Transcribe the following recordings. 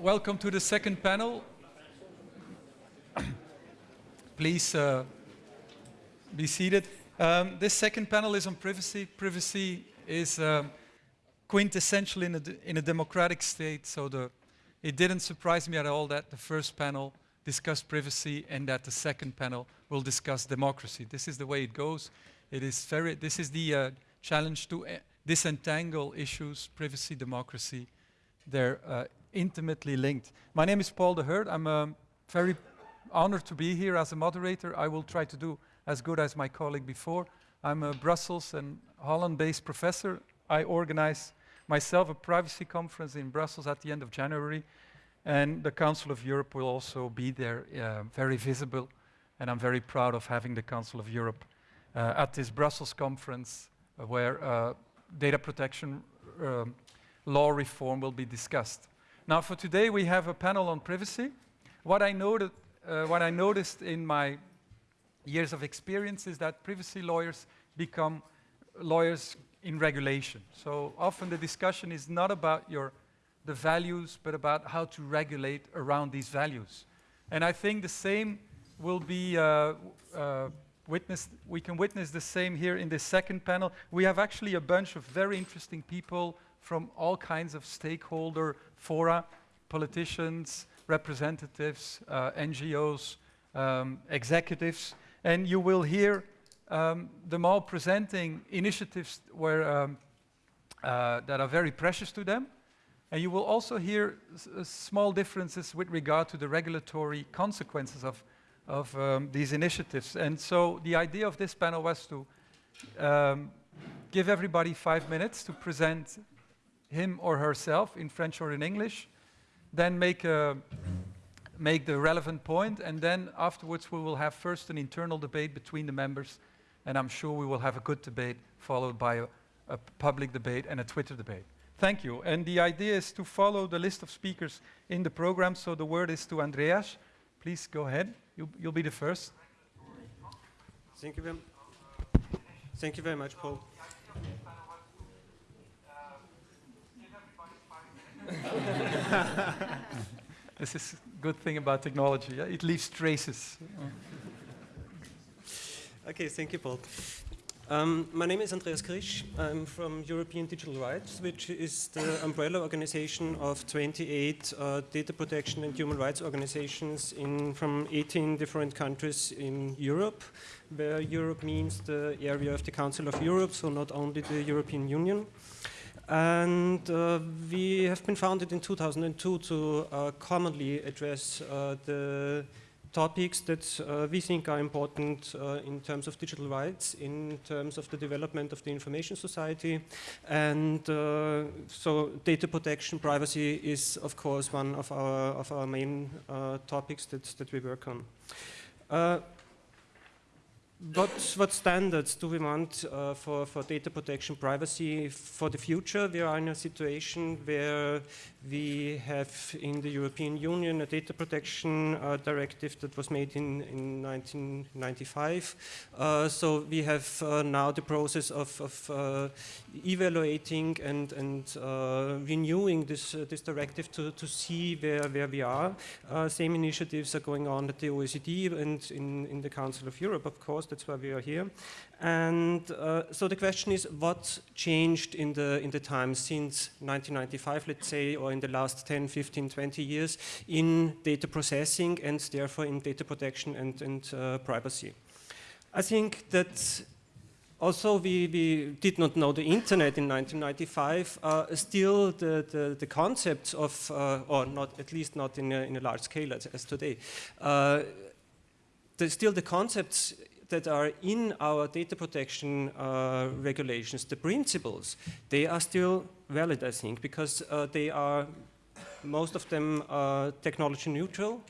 welcome to the second panel. Please uh, be seated. Um, this second panel is on privacy. Privacy is um, quintessential in a, in a democratic state, so the, it didn't surprise me at all that the first panel discussed privacy and that the second panel will discuss democracy. This is the way it goes. It is very, this is the uh, challenge to uh, disentangle issues, privacy, democracy. They're uh, intimately linked. My name is Paul de Hert. I'm um, very honored to be here as a moderator. I will try to do as good as my colleague before. I'm a Brussels and Holland-based professor. I organize myself a privacy conference in Brussels at the end of January. And the Council of Europe will also be there, uh, very visible. And I'm very proud of having the Council of Europe uh, at this Brussels conference uh, where uh, data protection um, law reform will be discussed. Now for today we have a panel on privacy. What I, noted, uh, what I noticed in my years of experience is that privacy lawyers become lawyers in regulation. So often the discussion is not about your, the values, but about how to regulate around these values. And I think the same will be uh, uh, witnessed, we can witness the same here in this second panel. We have actually a bunch of very interesting people from all kinds of stakeholder fora, politicians, representatives, uh, NGOs, um, executives, and you will hear um, them all presenting initiatives where, um, uh, that are very precious to them. And you will also hear uh, small differences with regard to the regulatory consequences of, of um, these initiatives. And so the idea of this panel was to um, give everybody five minutes to present him or herself in French or in English, then make a make the relevant point, and then afterwards we will have first an internal debate between the members, and I'm sure we will have a good debate followed by a, a public debate and a Twitter debate. Thank you. And the idea is to follow the list of speakers in the program, so the word is to Andreas. Please go ahead. You, you'll be the first. Thank you very, thank you very much, Paul. this is a good thing about technology. Yeah? It leaves traces. okay, thank you, Paul. Um, my name is Andreas Krisch. I'm from European Digital Rights, which is the umbrella organization of 28 uh, data protection and human rights organizations in, from 18 different countries in Europe, where Europe means the area of the Council of Europe, so not only the European Union. And uh, we have been founded in 2002 to uh, commonly address uh, the topics that uh, we think are important uh, in terms of digital rights, in terms of the development of the information society. And uh, so data protection, privacy is of course one of our, of our main topics that, that we work on what, what standards do we want uh, for, for data protection privacy for the future? We are in a situation where we have in the European Union a data protection uh, directive that was made in, in 1995. Uh, so we have uh, now the process of, of uh, evaluating and, and uh, renewing this, this directive to, to see where, where we are. same initiatives are going on at the OECD and in, in the Council of Europe, of course, that's why we are here. And uh, so the question is, what changed in the, in the time since 1995, let's say, or in the last 10, 15, 20 years in data processing and therefore in data protection and, and uh, privacy? I think that also we, we, did not know the internet in 1995, uh, still the, the, the, concepts of, uh, or not at least not in a, in a large scale as, as today, uh, the, still the concepts that are in our data protection uh, regulations, the principles, they are still valid, I think, because uh, they are, most of them are technology neutral.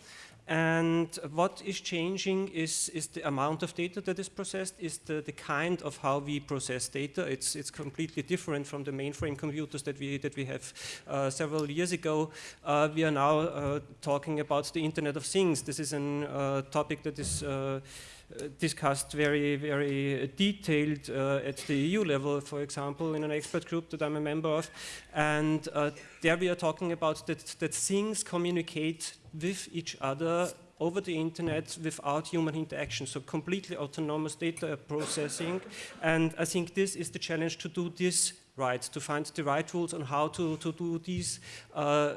And what is changing is, is the amount of data that is processed, is the, the kind of how we process data. It's, it's completely different from the mainframe computers that we, that we have uh, several years ago. Uh, we are now uh, talking about the Internet of Things. This is a uh, topic that is uh, discussed very, very detailed uh, at the EU level, for example, in an expert group that I'm a member of. And uh, there we are talking about that, that things communicate with each other over the internet without human interaction, so completely autonomous data processing. And I think this is the challenge to do this right, to find the right rules on how to, to do these uh,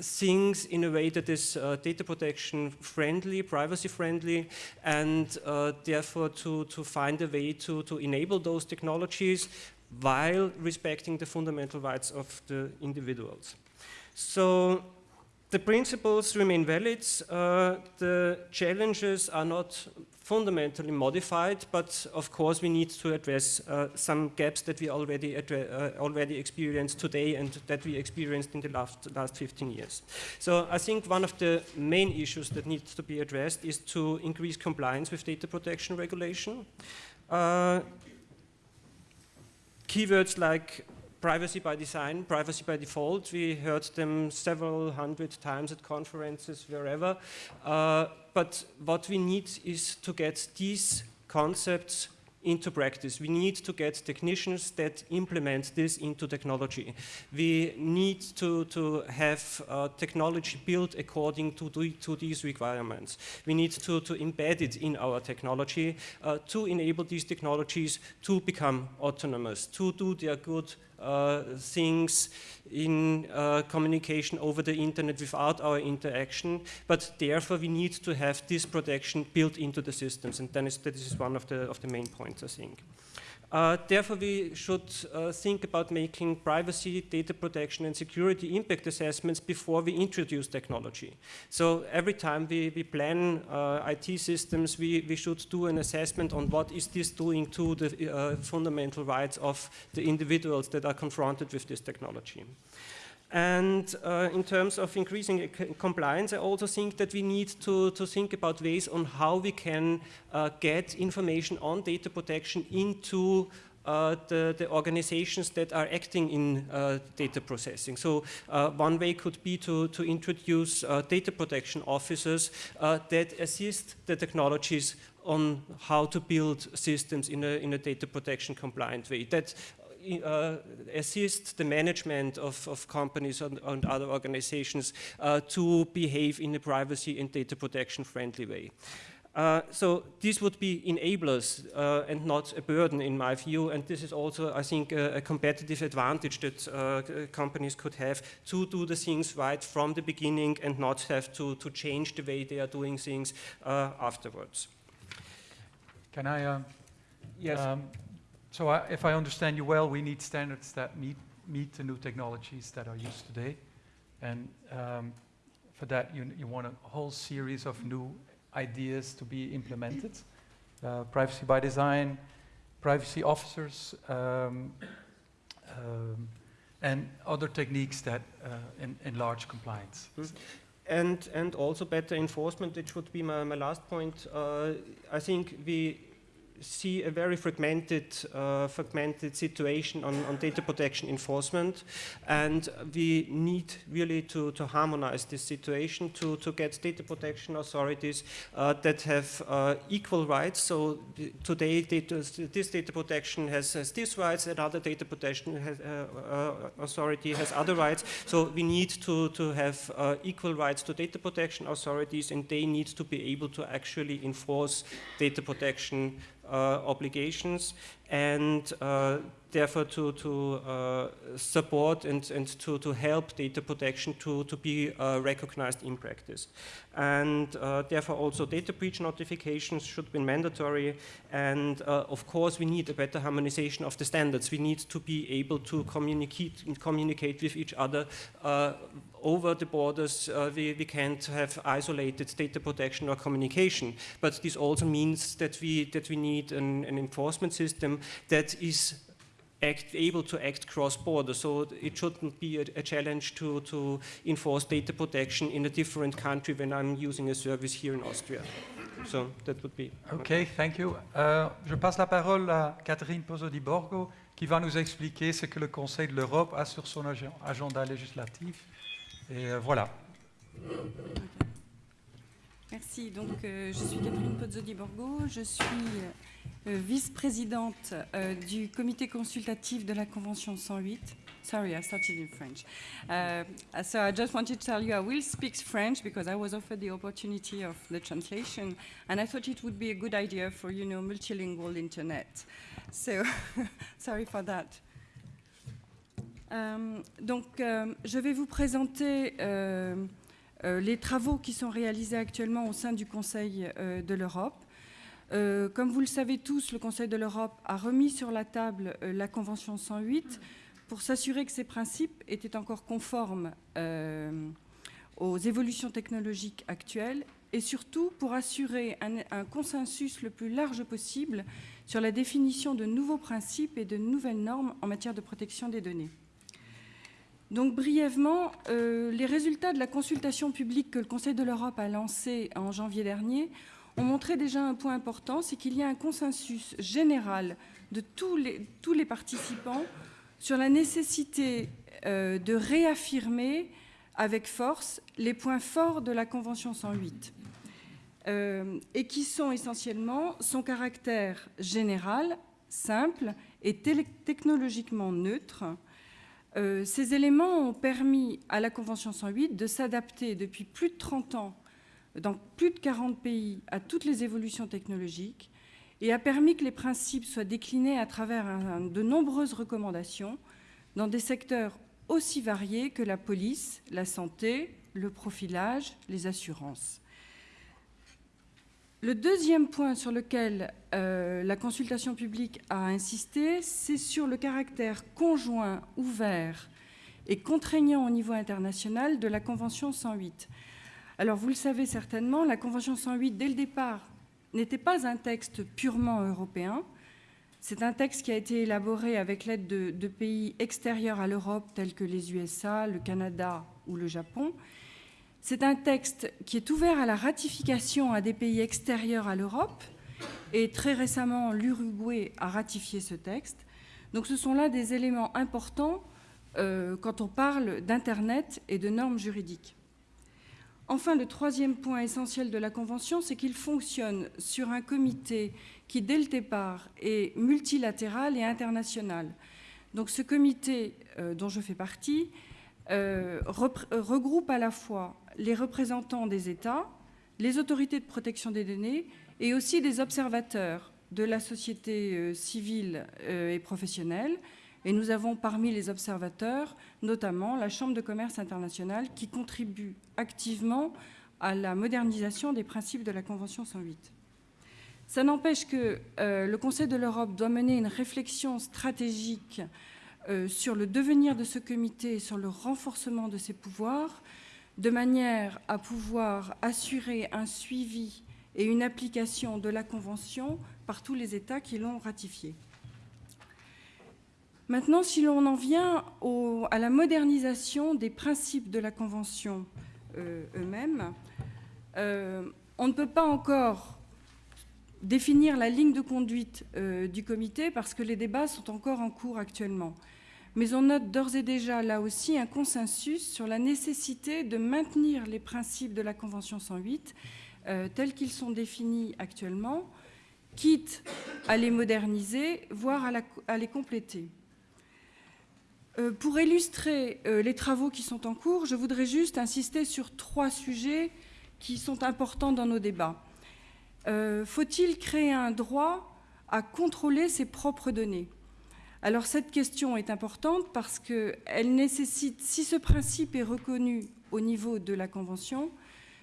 things in a way that is uh, data protection friendly, privacy friendly, and uh, therefore to, to find a way to, to enable those technologies while respecting the fundamental rights of the individuals. So the principles remain valid. Uh, the challenges are not fundamentally modified, but of course we need to address uh, some gaps that we already, uh, already experienced today and that we experienced in the last, last 15 years. So I think one of the main issues that needs to be addressed is to increase compliance with data protection regulation. Uh, keywords like privacy by design, privacy by default. We heard them several hundred times at conferences, wherever. Uh, but what we need is to get these concepts into practice. We need to get technicians that implement this into technology. We need to, to have uh, technology built according to, to these requirements. We need to, to embed it in our technology uh, to enable these technologies to become autonomous, to do their good things in uh, communication over the internet without our interaction, but therefore we need to have this protection built into the systems, and then that is one of the, of the main points, I think. Uh, therefore, we should uh, think about making privacy, data protection, and security impact assessments before we introduce technology. So every time we, we plan uh, IT systems, we, we should do an assessment on what is this doing to the uh, fundamental rights of the individuals that are confronted with this technology. And uh, in terms of increasing compliance, I also think that we need to, to think about ways on how we can uh, get information on data protection into uh, the, the, organizations that are acting in uh, data processing. So uh, one way could be to, to introduce uh, data protection officers uh, that assist the technologies on how to build systems in a, in a data protection compliant way. That uh, assist the management of, of companies and, and, other organizations uh, to behave in a privacy and data protection friendly way. Uh, so these would be enablers uh, and not a burden in my view and this is also I think a, a competitive advantage that uh, companies could have to do the things right from the beginning and not have to, to change the way they are doing things uh, afterwards. Can I um, yes. Um, so I, if I understand you well, we need standards that meet, meet the new technologies that are used today. And um, for that, you, you want a whole series of new ideas to be implemented. Uh, privacy by design, privacy officers, um, um, and other techniques that uh, en enlarge compliance. Mm. And, and also better enforcement, which would be my, my last point. Uh, I think we see a very fragmented, uh, fragmented situation on, on, data protection enforcement and we need really to, to harmonize this situation to, to get data protection authorities uh, that have uh, equal rights. So today data, this data protection has, has these rights and other data protection has, uh, uh, authority has other rights. So we need to, to have uh, equal rights to data protection authorities and they need to be able to actually enforce data protection obligations. And uh, therefore to, to uh, support and, and to, to help data protection to, to be uh, recognized in practice. And uh, therefore also data breach notifications should be mandatory and uh, of course we need a better harmonization of the standards. We need to be able to communicate, communicate with each other over the borders, uh, we, we can't have isolated data protection or communication. But this also means that we, that we need an, an enforcement system that is act, able to act cross-border. So it shouldn't be a, a, challenge to, to enforce data protection in a different country when I'm using a service here in Austria. So that would be... Okay, thank you. Uh, je passe la parole à Catherine Pozzo di Borgo qui va nous expliquer ce que le Conseil de l'Europe a sur son agenda législatif Et euh, voilà. Merci. Donc, euh, je suis Catherine Pozzodi-Borgo. Je suis euh, vice-présidente euh, du comité consultatif de la Convention 108. Sorry, I started in French. Uh, so I just wanted to tell you I will speak French because I was offered the opportunity of the translation, and I thought it would be a good idea for you know multilingual internet. So sorry for that. Um, donc, je vais vous présenter euh, euh, les travaux qui sont réalisés actuellement au sein du Conseil euh, de l'Europe. Euh, comme vous le savez tous, le Conseil de l'Europe a remis sur la table euh, la Convention 108 pour s'assurer que ces principes étaient encore conformes euh, aux évolutions technologiques actuelles et surtout pour assurer un, consensus le plus large possible sur la définition de nouveaux principes et de nouvelles normes en matière de protection des données. Donc brièvement, les résultats de la consultation publique que le Conseil de l'Europe a lancée en janvier dernier ont montré déjà un point important, c'est qu'il y a un consensus général de tous les, tous les participants sur la nécessité euh, de réaffirmer avec force les points forts de la Convention 108, euh, et qui sont essentiellement son caractère général, simple et technologiquement neutre. Euh, ces éléments ont permis à la Convention 108 de s'adapter depuis plus de 30 ans dans plus de 40 pays à toutes les évolutions technologiques et a permis que les principes soient déclinés à travers de nombreuses recommandations dans des secteurs aussi variés que la police, la santé, le profilage, les assurances. Le deuxième point sur lequel euh, la consultation publique a insisté, c'est sur le caractère conjoint, ouvert et contraignant au niveau international de la Convention 108. Alors vous le savez certainement, la Convention 108, dès le départ, n'était pas un texte purement européen. C'est un texte qui a été élaboré avec l'aide de, pays extérieurs à l'Europe, tels que les USA, le Canada ou le Japon. C'est un texte qui est ouvert à la ratification à des pays extérieurs à l'Europe, et très récemment, l'Uruguay a ratifié ce texte. Donc ce sont là des éléments importants euh, quand on parle d'Internet et de normes juridiques. Enfin, le troisième point essentiel de la Convention, c'est qu'il fonctionne sur un comité qui, dès le départ, est multilatéral et international. Donc ce comité euh, dont je fais partie euh, regroupe à la fois les représentants des États, les autorités de protection des données et aussi des observateurs de la société euh, civile euh, et professionnelle, et nous avons parmi les observateurs notamment la Chambre de commerce internationale qui contribue activement à la modernisation des principes de la Convention 108. Ça n'empêche que euh, le Conseil de l'Europe doit mener une réflexion stratégique euh, sur le devenir de ce comité et sur le renforcement de ses pouvoirs, de manière à pouvoir assurer un suivi et une application de la Convention par tous les États qui l'ont ratifiée. Maintenant, si l'on en vient à la modernisation des principes de la Convention euh, eux-mêmes, euh, on ne peut pas encore définir la ligne de conduite euh, du comité parce que les débats sont encore en cours actuellement. Mais on note d'ores et déjà là aussi un consensus sur la nécessité de maintenir les principes de la Convention 108 euh, tels qu'ils sont définis actuellement, quitte à les moderniser, voire à les compléter. Euh, pour illustrer euh, les travaux qui sont en cours, je voudrais juste insister sur trois sujets qui sont importants dans nos débats. Euh, Faut-il créer un droit à contrôler ses propres données? Alors cette question est importante parce qu'elle nécessite, si ce principe est reconnu au niveau de la Convention,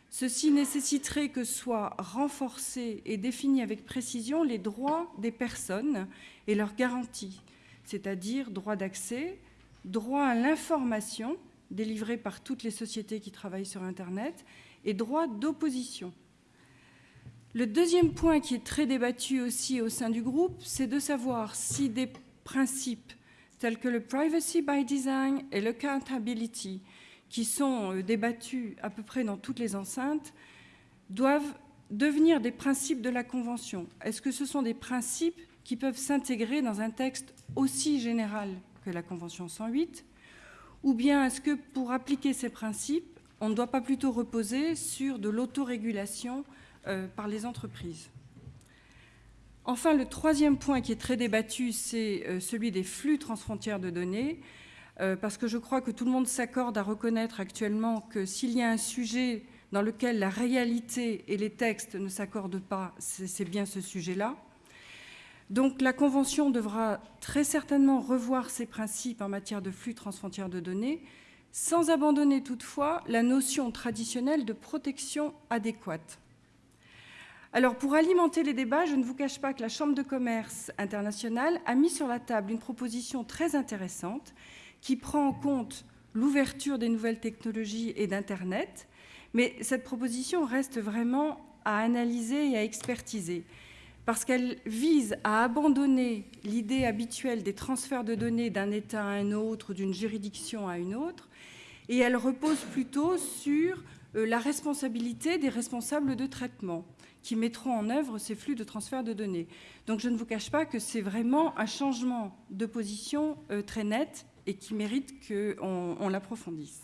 ceci nécessiterait que soient renforcés et définis avec précision les droits des personnes et leurs garanties, c'est-à-dire droit d'accès, droit à l'information délivrée par toutes les sociétés qui travaillent sur Internet et droit d'opposition. Le deuxième point qui est très débattu aussi au sein du groupe, c'est de savoir si des principes tels que le privacy by design et le accountability, qui sont euh, débattus à peu près dans toutes les enceintes, doivent devenir des principes de la Convention. Est-ce que ce sont des principes qui peuvent s'intégrer dans un texte aussi général? La Convention 108 Ou bien est-ce que pour appliquer ces principes, on ne doit pas plutôt reposer sur de l'autorégulation euh, par les entreprises? Enfin, le troisième point qui est très débattu, c'est euh, celui des flux transfrontières de données, euh, parce que je crois que tout le monde s'accorde à reconnaître actuellement que s'il y a un sujet dans lequel la réalité et les textes ne s'accordent pas, c'est bien ce sujet-là. Donc la Convention devra très certainement revoir ses principes en matière de flux transfrontières de données, sans abandonner toutefois la notion traditionnelle de protection adéquate. Alors pour alimenter les débats, je ne vous cache pas que la Chambre de commerce internationale a mis sur la table une proposition très intéressante qui prend en compte l'ouverture des nouvelles technologies et d'Internet, mais cette proposition reste vraiment à analyser et à expertiser parce qu'elle vise à abandonner l'idée habituelle des transferts de données d'un État à un autre, d'une juridiction à une autre, et elle repose plutôt sur euh, la responsabilité des responsables de traitement qui mettront en œuvre ces flux de transfert de données. Donc je ne vous cache pas que c'est vraiment un changement de position euh, très net et qui mérite qu'on l'approfondisse.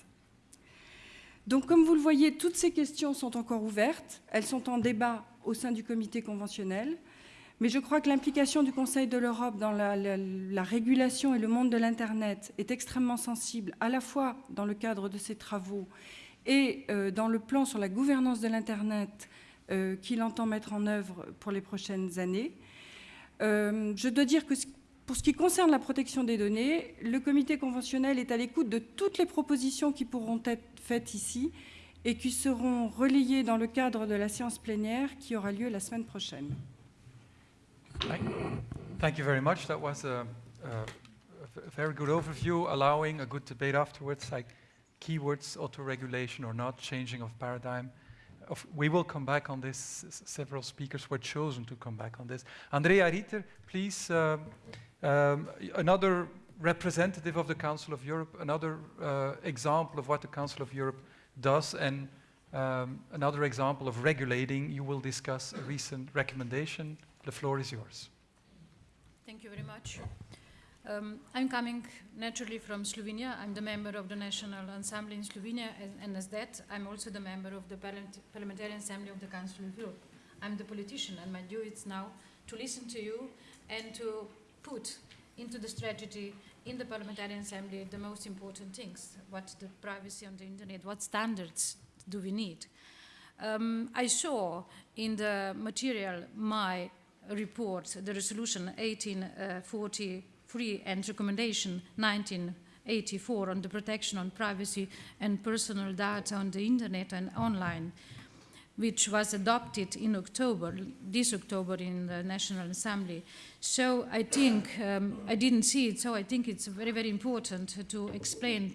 Donc comme vous le voyez, toutes ces questions sont encore ouvertes, elles sont en débat au sein du comité conventionnel. Mais je crois que l'implication du Conseil de l'Europe dans la, régulation et le monde de l'Internet est extrêmement sensible, à la fois dans le cadre de ses travaux et euh, dans le plan sur la gouvernance de l'Internet euh, qu'il entend mettre en œuvre pour les prochaines années. Euh, je dois dire que pour ce qui concerne la protection des données, le comité conventionnel est à l'écoute de toutes les propositions qui pourront être faites ici et qui seront relayées dans le cadre de la séance plénière qui aura lieu la semaine prochaine. Thank you very much. That was a, a very good overview, allowing a good debate afterwards, like keywords, auto-regulation or not, changing of paradigm. Of, we will come back on this. S several speakers were chosen to come back on this. Andreja Rihter, please, um, um, another representative of the Council of Europe, another uh, example of what the Council of Europe does, and um, another example of regulating. You will discuss a recent recommendation the floor is yours. Thank you very much. Um, I'm coming naturally from Slovenia. I'm the member of the National Assembly in Slovenia, and, and as that, I'm also the member of the Parliamentary Assembly of the Council of Europe. I'm the politician, and my duty is now to listen to you and to put into the strategy in the Parliamentary Assembly the most important things. What the privacy on the internet, what standards do we need? Um, I saw in the material my report, the resolution 1843 and recommendation 1984 on the protection on privacy and personal data on the internet and online, which was adopted in October, this October in the National Assembly. So I think, um, I didn't see it, so I think it's very, very important to explain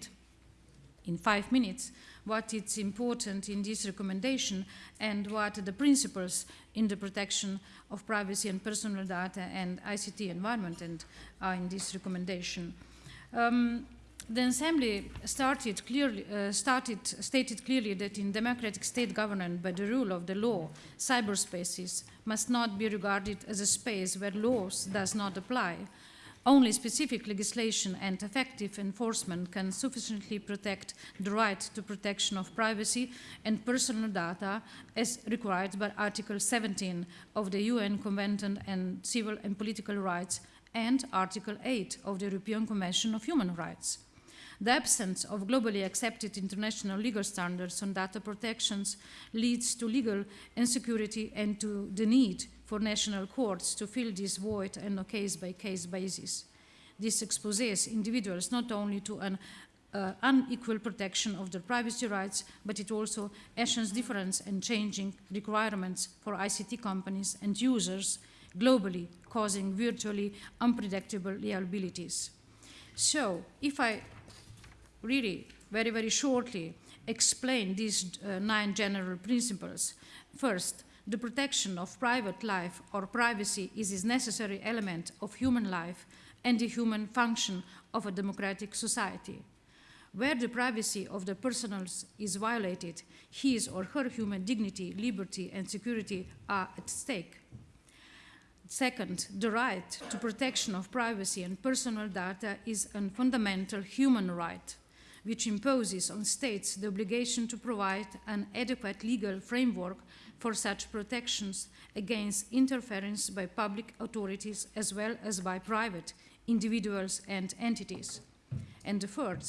in five minutes what is important in this recommendation and what are the principles in the protection of privacy and personal data and ICT environment and are in this recommendation. Um, the Assembly started clearly, uh, started, stated clearly that in democratic state government by the rule of the law, cyberspaces must not be regarded as a space where laws does not apply, only specific legislation and effective enforcement can sufficiently protect the right to protection of privacy and personal data as required by Article 17 of the UN Convention on Civil and Political Rights and Article 8 of the European Convention of Human Rights. The absence of globally accepted international legal standards on data protections leads to legal insecurity and to the need for national courts to fill this void on a case-by-case -case basis. This exposes individuals not only to an uh, unequal protection of their privacy rights, but it also actions difference and changing requirements for ICT companies and users globally, causing virtually unpredictable liabilities. So, if I really, very, very shortly explain these uh, nine general principles, first, the protection of private life or privacy is a necessary element of human life and the human function of a democratic society. Where the privacy of the personals is violated, his or her human dignity, liberty, and security are at stake. Second, the right to protection of privacy and personal data is a fundamental human right which imposes on states the obligation to provide an adequate legal framework for such protections against interference by public authorities as well as by private individuals and entities. And the third,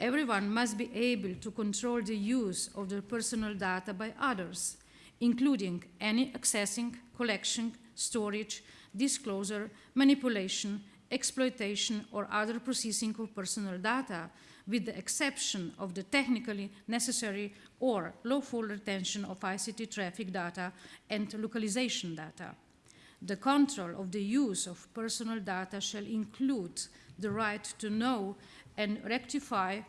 everyone must be able to control the use of their personal data by others, including any accessing, collection, storage, disclosure, manipulation, exploitation, or other processing of personal data, with the exception of the technically necessary or lawful retention of ICT traffic data and localization data. The control of the use of personal data shall include the right to know and rectify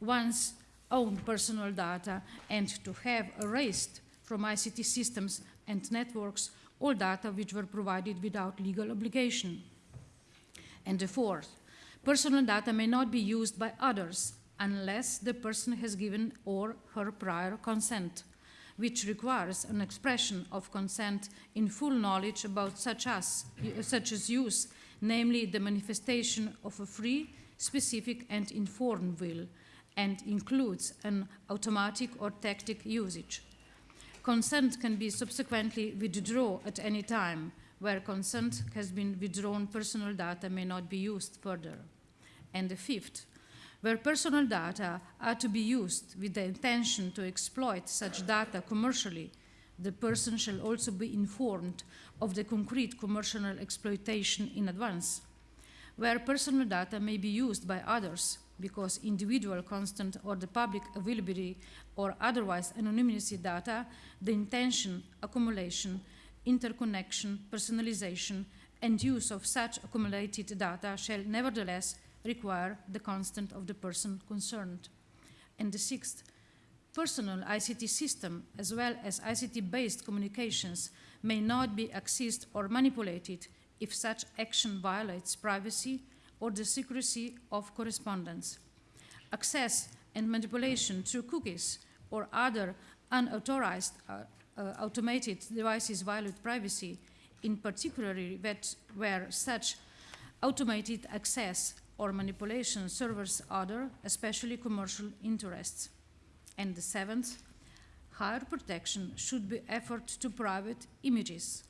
one's own personal data and to have erased from ICT systems and networks all data which were provided without legal obligation. And the fourth, personal data may not be used by others unless the person has given or her prior consent, which requires an expression of consent in full knowledge about such as, such as use, namely the manifestation of a free, specific, and informed will, and includes an automatic or tactic usage. Consent can be subsequently withdrawn at any time. Where consent has been withdrawn, personal data may not be used further. And the fifth, where personal data are to be used with the intention to exploit such data commercially, the person shall also be informed of the concrete commercial exploitation in advance. Where personal data may be used by others, because individual constant or the public availability or otherwise anonymity data, the intention, accumulation, interconnection, personalization, and use of such accumulated data shall nevertheless require the consent of the person concerned. And the sixth, personal ICT system as well as ICT-based communications may not be accessed or manipulated if such action violates privacy, or the secrecy of correspondence. Access and manipulation through cookies or other unauthorized uh, uh, automated devices violate privacy, in particular where such automated access or manipulation serves other, especially commercial interests. And the seventh, higher protection should be offered to private images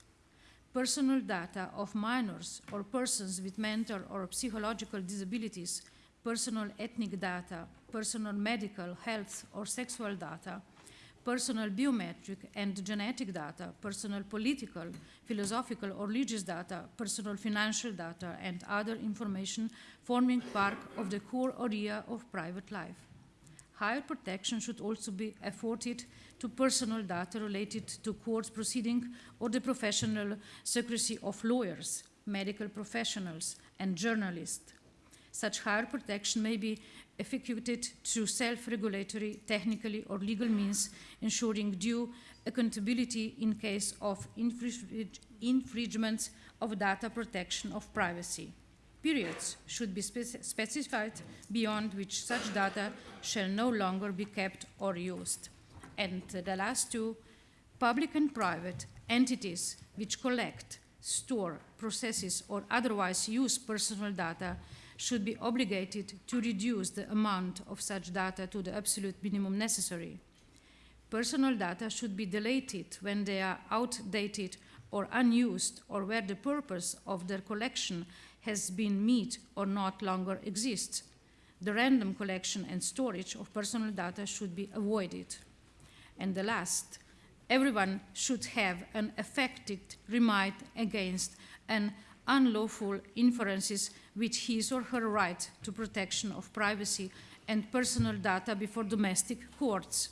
personal data of minors or persons with mental or psychological disabilities, personal ethnic data, personal medical, health, or sexual data, personal biometric and genetic data, personal political, philosophical, or religious data, personal financial data, and other information forming part of the core area of private life. Higher protection should also be afforded to personal data related to court proceeding or the professional secrecy of lawyers, medical professionals, and journalists. Such higher protection may be effectuated through self-regulatory, technically or legal means, ensuring due accountability in case of infringements of data protection of privacy. Periods should be speci specified beyond which such data shall no longer be kept or used. And the last two, public and private entities which collect, store, processes, or otherwise use personal data should be obligated to reduce the amount of such data to the absolute minimum necessary. Personal data should be deleted when they are outdated or unused or where the purpose of their collection has been met or not longer exists. The random collection and storage of personal data should be avoided. And the last, everyone should have an effective remit against an unlawful inferences with his or her right to protection of privacy and personal data before domestic courts.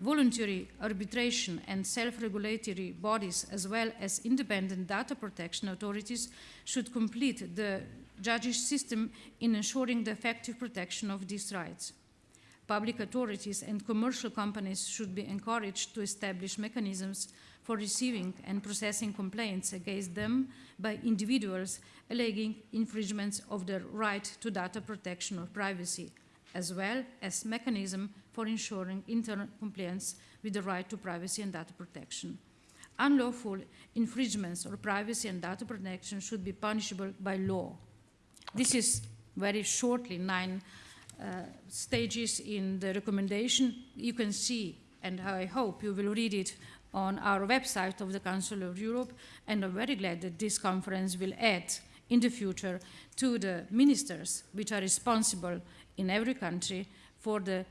Voluntary arbitration and self-regulatory bodies as well as independent data protection authorities should complete the judicial system in ensuring the effective protection of these rights public authorities and commercial companies should be encouraged to establish mechanisms for receiving and processing complaints against them by individuals alleging infringements of their right to data protection or privacy, as well as mechanism for ensuring internal compliance with the right to privacy and data protection. Unlawful infringements or privacy and data protection should be punishable by law. This is very shortly nine Uh, stages in the recommendation. You can see, and I hope you will read it on our website of the Council of Europe, and I'm very glad that this conference will add in the future to the ministers which are responsible in every country for the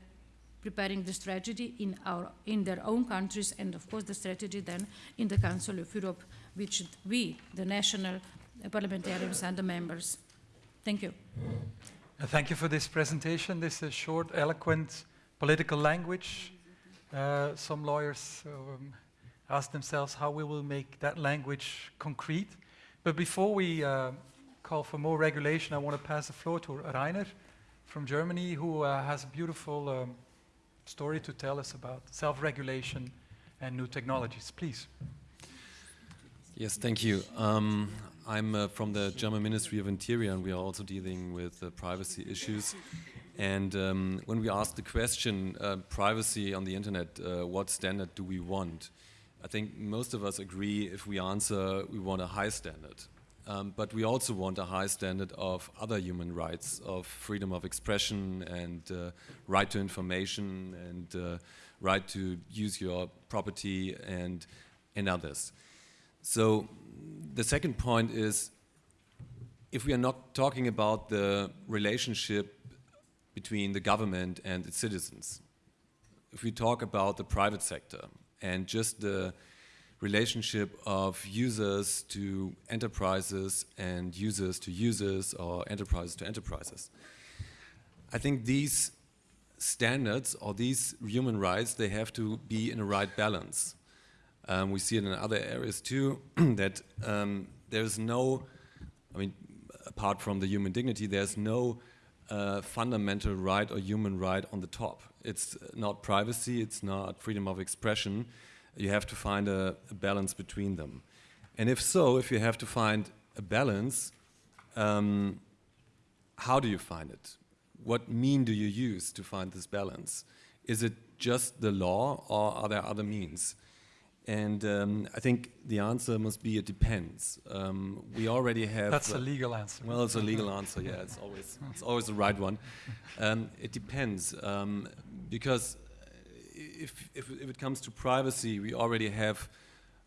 preparing the strategy in, our, in their own countries and of course the strategy then in the Council of Europe which we, the national uh, parliamentarians and the members. Thank you. Uh, thank you for this presentation. This is short, eloquent political language. Uh, some lawyers um, ask themselves how we will make that language concrete. But before we uh, call for more regulation, I want to pass the floor to Rainer from Germany, who uh, has a beautiful um, story to tell us about self-regulation and new technologies. Please. Yes, thank you. Um, I'm uh, from the German Ministry of Interior, and we are also dealing with uh, privacy issues. And um, when we ask the question, uh, privacy on the internet, uh, what standard do we want? I think most of us agree if we answer we want a high standard. Um, but we also want a high standard of other human rights, of freedom of expression and uh, right to information and uh, right to use your property and, and others. So the second point is if we are not talking about the relationship between the government and its citizens, if we talk about the private sector and just the relationship of users to enterprises and users to users or enterprises to enterprises. I think these standards or these human rights, they have to be in a right balance. Um, we see it in other areas too, that um, there's no, I mean, apart from the human dignity, there's no uh, fundamental right or human right on the top. It's not privacy, it's not freedom of expression, you have to find a, a, balance between them. And if so, if you have to find a balance, um, how do you find it? What mean do you use to find this balance? Is it just the law or are there other means? And um, I think the answer must be it depends. Um, we already have. That's uh, a legal answer. Well, it's a legal answer. Yeah, it's always it's always the right one. Um, it depends um, because if, if, if, it comes to privacy, we already have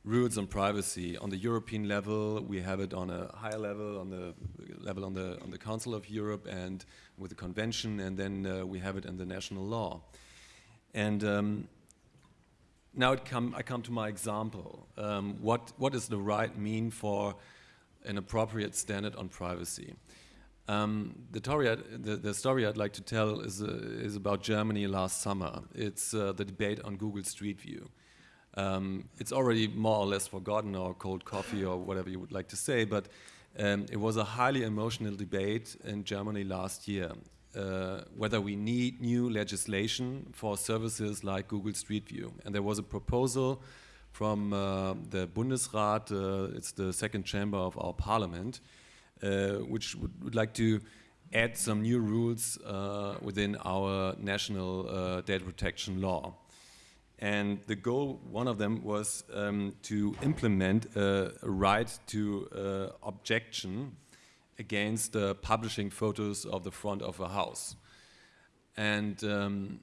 rules on privacy on the European level. We have it on a higher level, on the level on the on the Council of Europe, and with the Convention, and then uh, we have it in the national law. And um, now come, I come to my example. Um, what what does the right mean for an appropriate standard on privacy? Um, the, the, the, story I'd like to tell is, uh, is about Germany last summer. It's uh, the debate on Google Street View. Um, it's already more or less forgotten or cold coffee or whatever you would like to say, but um, it was a highly emotional debate in Germany last year. Uh, whether we need new legislation for services like Google Street View. And there was a proposal from uh, the Bundesrat, uh, it's the second chamber of our parliament, uh, which would, would, like to add some new rules uh, within our national data protection law. And the goal, one of them, was um, to implement a right to objection against publishing photos of the front of a house. And um,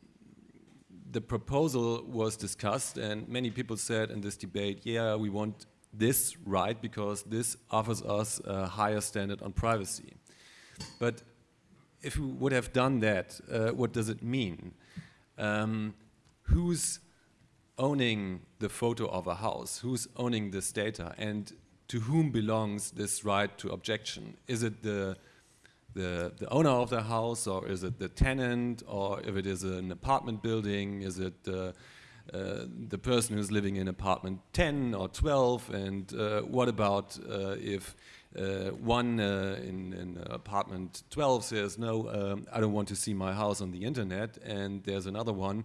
the proposal was discussed, and many people said in this debate, yeah, we want this right because this offers us a higher standard on privacy. But if we would have done that, uh, what does it mean? Um, who's owning the photo of a house? Who's owning this data? And to whom belongs this right to objection? Is it the, the, the owner of the house or is it the tenant or if it is an apartment building, is it uh, uh, the person who's living in apartment 10 or 12 and uh, what about uh, if uh, one uh, in, in, apartment 12 says no um, I don't want to see my house on the internet and there's another one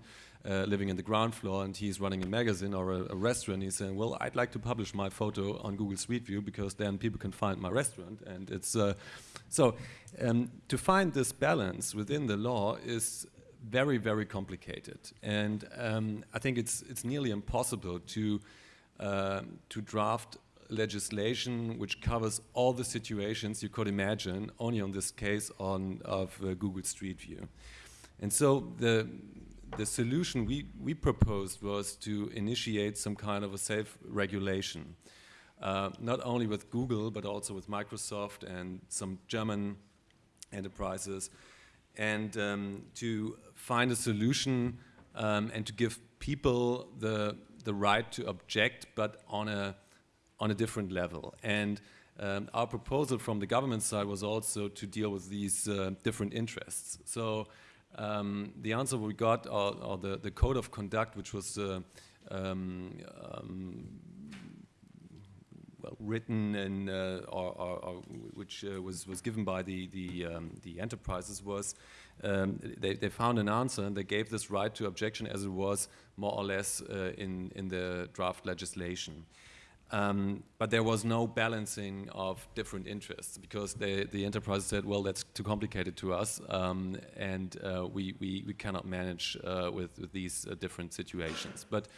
uh, living in the ground floor and he's running a magazine or a, a, restaurant he's saying well I'd like to publish my photo on Google Street View because then people can find my restaurant and it's so um, to find this balance within the law is very, very complicated. And um, I think it's, it's nearly impossible to, uh, to draft legislation which covers all the situations you could imagine, only on this case on, of uh, Google Street View. And so the the solution we, we proposed was to initiate some kind of a self-regulation, uh, not only with Google, but also with Microsoft and some German enterprises, and um, to find a solution um, and to give people the, the right to object, but on a, on a different level. And um, our proposal from the government side was also to deal with these uh, different interests. So um, the answer we got, or, the, the code of conduct, which was uh, um, um, well, written and uh, or, or, or, which uh, was was given by the the, um, the enterprises was um, they, they found an answer and they gave this right to objection as it was more or less uh, in in the draft legislation. Um, but there was no balancing of different interests because they, the enterprise said, well, that's too complicated to us, um, and uh, we, we, we, cannot manage uh, with, with, these uh, different situations. But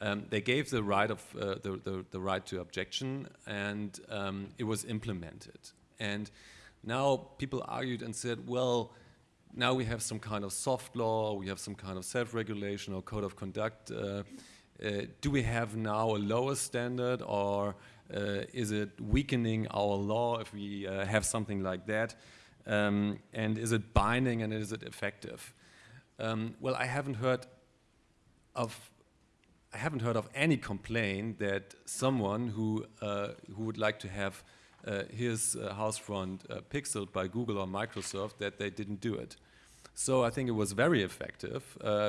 um, they gave the right of uh, the, the, the, right to objection, and um, it was implemented. And now people argued and said, well, now we have some kind of soft law, we have some kind of self-regulation or code of conduct uh, do we have now a lower standard or uh, is it weakening our law if we uh, have something like that? Um, and is it binding and is it effective? Um, well, I haven't heard of I haven't heard of any complaint that someone who uh, who would like to have uh, his uh, house front pixeled by Google or Microsoft that they didn't do it. So I think it was very effective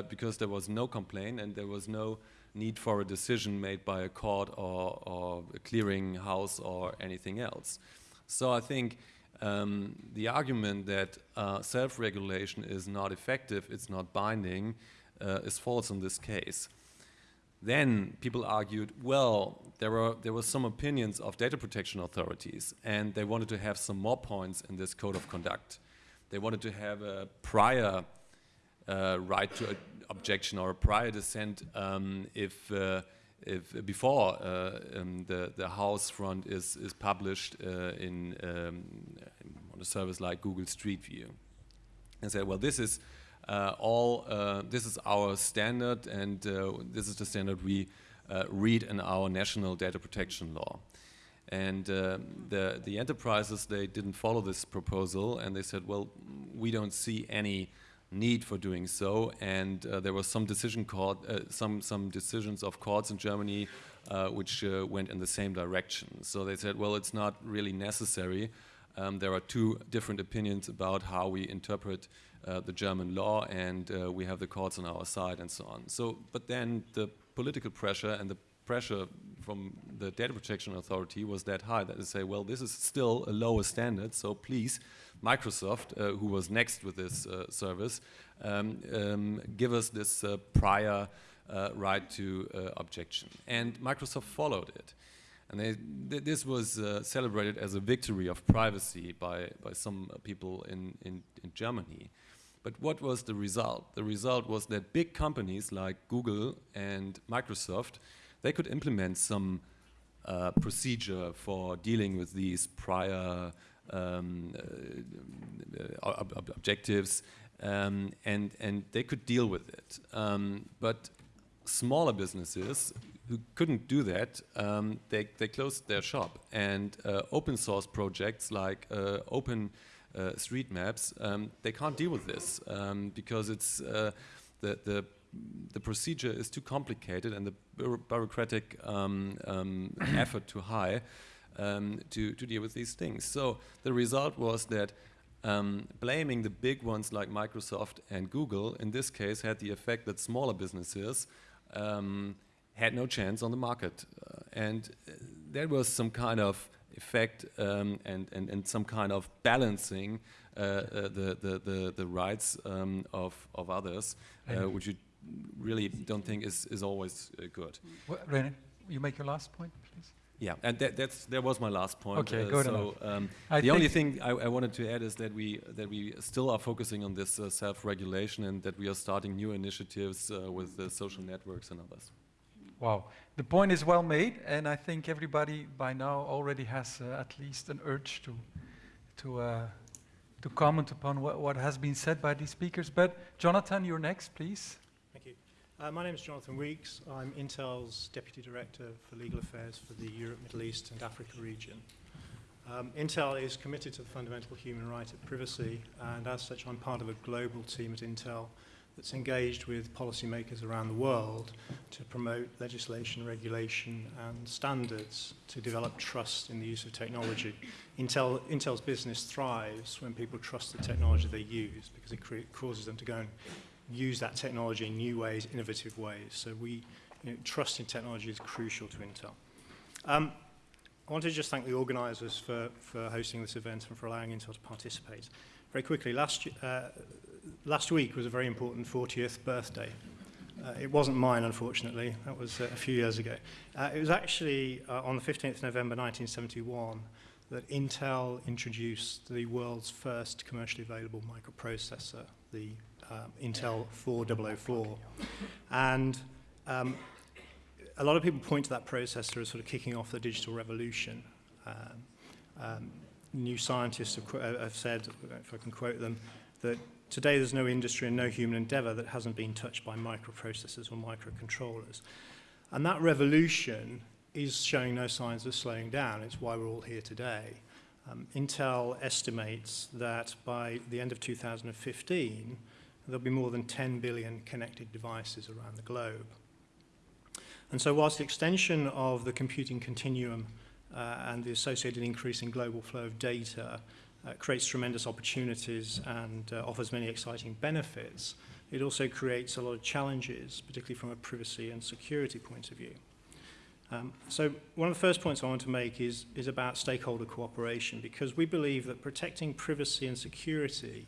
because there was no complaint and there was no need for a decision made by a court or, or a clearing house or anything else. So I think um, the argument that uh, self-regulation is not effective, it's not binding, uh, is false in this case. Then people argued, well, there were, there were some opinions of data protection authorities and they wanted to have some more points in this code of conduct. They wanted to have a prior uh, right to objection or a prior dissent um, if uh, if before uh, um, the the house front is is published uh, in um, on a service like Google Street View, and say, well, this is uh, all uh, this is our standard, and uh, this is the standard we read in our national data protection law. And the the enterprises they didn't follow this proposal, and they said, well, we don't see any need for doing so. And uh, there was some decision court, uh, some some decisions of courts in Germany uh, which uh, went in the same direction. So they said, well, it's not really necessary. Um, there are two different opinions about how we interpret uh, the German law, and uh, we have the courts on our side, and so on. So, but then the political pressure and the pressure from the data protection authority was that high that they say, well, this is still a lower standard, so please, Microsoft, uh, who was next with this uh, service, um, um, give us this uh, prior uh, right to uh, objection. And Microsoft followed it. And they, th this was uh, celebrated as a victory of privacy by, by some people in, in, in Germany. But what was the result? The result was that big companies like Google and Microsoft they could implement some uh, procedure for dealing with these prior um, uh, ob ob objectives, um, and and they could deal with it. Um, but smaller businesses who couldn't do that, um, they they closed their shop, and uh, open source projects like uh, Open uh, Street Maps, um, they can't deal with this um, because it's uh, the the the procedure is too complicated and the bureaucratic um, um, effort too high um, to, to deal with these things. So the result was that um, blaming the big ones like Microsoft and Google in this case had the effect that smaller businesses um, had no chance on the market. Uh, and uh, there was some kind of effect um, and, and, and some kind of balancing uh, uh, the, the, the, the, rights um, of, of others, uh, which you really don't think is, is always uh, good. Well, René, you make your last point, please. Yeah, and that, that's that was my last point. Okay, uh, good so um, the only thing I, I, wanted to add is that we that we still are focusing on this uh, self-regulation and that we are starting new initiatives uh, with the social networks and others. Wow, the point is well made, and I think everybody by now already has uh, at least an urge to to uh, to comment upon what, what has been said by these speakers. But Jonathan, you're next, please. Uh, my name is Jonathan Weeks. I'm Intel's Deputy Director for Legal Affairs for the Europe, Middle East and Africa region. Um, Intel is committed to the fundamental human right of privacy, and as such, I'm part of a global team at Intel that's engaged with policymakers around the world to promote legislation, regulation, and standards to develop trust in the use of technology. Intel, Intel's business thrives when people trust the technology they use because it causes them to go and use that technology in new ways, innovative ways. So we, you know, trust in technology is crucial to Intel. Um, I want to just thank the organisers for, for hosting this event and for allowing Intel to participate. Very quickly, last, uh, last week was a very important 40th birthday. Uh, it wasn't mine, unfortunately. That was uh, a few years ago. Uh, it was actually uh, on the 15th November 1971 that Intel introduced the world's first commercially available microprocessor, the um, Intel 4004. And um, a lot of people point to that processor as sort of kicking off the digital revolution. Um, um, new scientists have, uh, have said, if I can quote them, that today there's no industry and no human endeavor that hasn't been touched by microprocessors or microcontrollers. And that revolution is showing no signs of slowing down. It's why we're all here today. Um, Intel estimates that by the end of 2015, there'll be more than 10 billion connected devices around the globe. And so whilst the extension of the computing continuum uh, and the associated increase in global flow of data uh, creates tremendous opportunities and uh, offers many exciting benefits, it also creates a lot of challenges, particularly from a privacy and security point of view. Um, so one of the first points I want to make is, is about stakeholder cooperation, because we believe that protecting privacy and security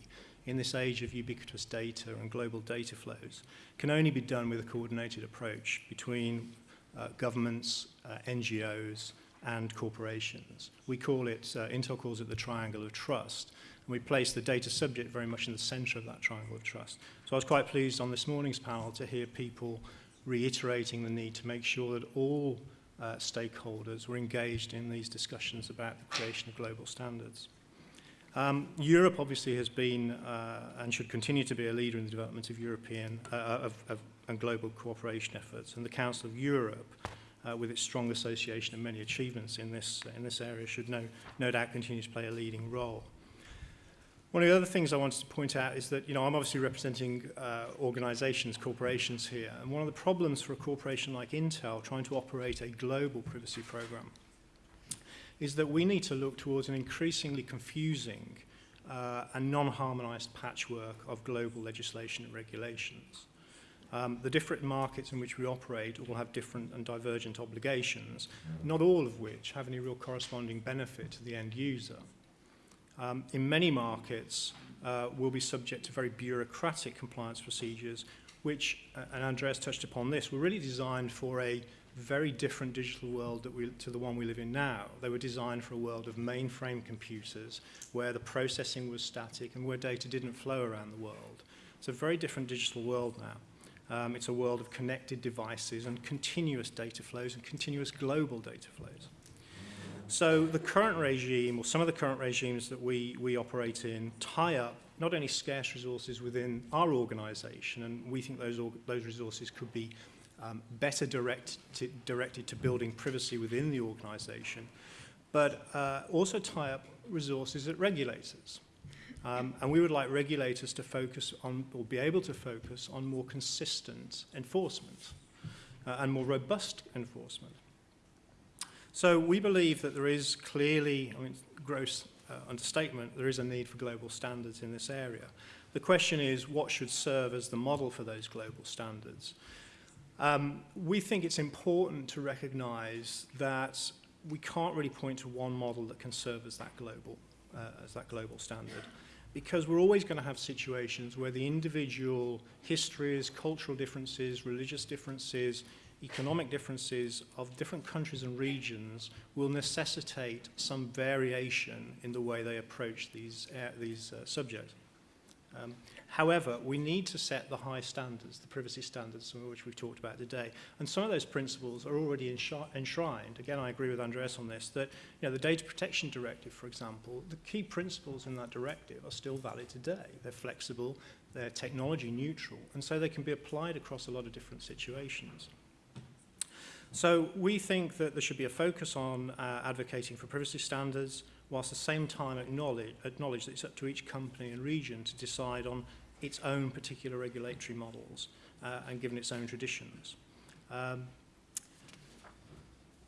in this age of ubiquitous data and global data flows can only be done with a coordinated approach between uh, governments, uh, NGOs, and corporations. We call it, uh, Intel calls it the triangle of trust, and we place the data subject very much in the center of that triangle of trust. So I was quite pleased on this morning's panel to hear people reiterating the need to make sure that all uh, stakeholders were engaged in these discussions about the creation of global standards. Um, Europe obviously has been uh, and should continue to be a leader in the development of European uh, of, of, and global cooperation efforts. And the Council of Europe, uh, with its strong association and many achievements in this, in this area, should no, no doubt continue to play a leading role. One of the other things I wanted to point out is that, you know, I'm obviously representing uh, organizations, corporations here, and one of the problems for a corporation like Intel trying to operate a global privacy program is that we need to look towards an increasingly confusing uh, and non-harmonized patchwork of global legislation and regulations. Um, the different markets in which we operate will have different and divergent obligations, not all of which have any real corresponding benefit to the end user. Um, in many markets, uh, will be subject to very bureaucratic compliance procedures, which, uh, and Andreas touched upon this, were really designed for a very different digital world that we, to the one we live in now. They were designed for a world of mainframe computers where the processing was static and where data didn't flow around the world. It's a very different digital world now. Um, it's a world of connected devices and continuous data flows and continuous global data flows. So the current regime, or some of the current regimes that we, we operate in, tie up not only scarce resources within our organization, and we think those, those resources could be um, better direct to, directed to building privacy within the organization, but uh, also tie up resources at regulators. Um, and we would like regulators to focus on, or be able to focus on more consistent enforcement uh, and more robust enforcement. So we believe that there is clearly, I mean, gross uh, understatement, there is a need for global standards in this area. The question is, what should serve as the model for those global standards? Um, we think it's important to recognize that we can't really point to one model that can serve as that global, uh, as that global standard because we're always going to have situations where the individual histories, cultural differences, religious differences, economic differences of different countries and regions will necessitate some variation in the way they approach these, uh, these uh, subjects. Um, however, we need to set the high standards, the privacy standards, some of which we've talked about today. And some of those principles are already enshrined. Again, I agree with Andreas on this, that you know, the Data Protection Directive, for example, the key principles in that directive are still valid today. They're flexible, they're technology neutral, and so they can be applied across a lot of different situations. So we think that there should be a focus on uh, advocating for privacy standards, whilst at the same time acknowledge, acknowledge that it's up to each company and region to decide on its own particular regulatory models uh, and given its own traditions. Um,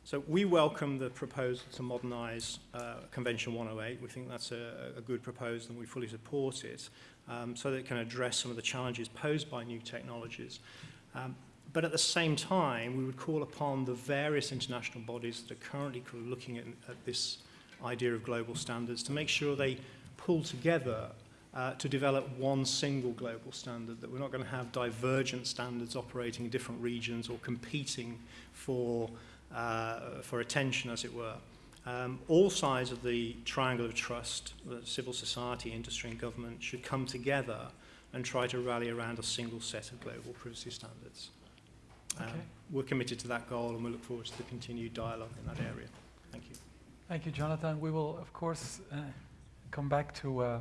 so we welcome the proposal to modernise uh, Convention 108. We think that's a, a good proposal and we fully support it um, so that it can address some of the challenges posed by new technologies. Um, but at the same time, we would call upon the various international bodies that are currently looking at, at this idea of global standards to make sure they pull together uh, to develop one single global standard, that we're not going to have divergent standards operating in different regions or competing for, uh, for attention, as it were. Um, all sides of the triangle of trust, civil society, industry and government, should come together and try to rally around a single set of global privacy standards. Um, okay. We're committed to that goal and we look forward to the continued dialogue in that area. Thank you. Thank you, Jonathan. We will, of course, uh, come back to uh,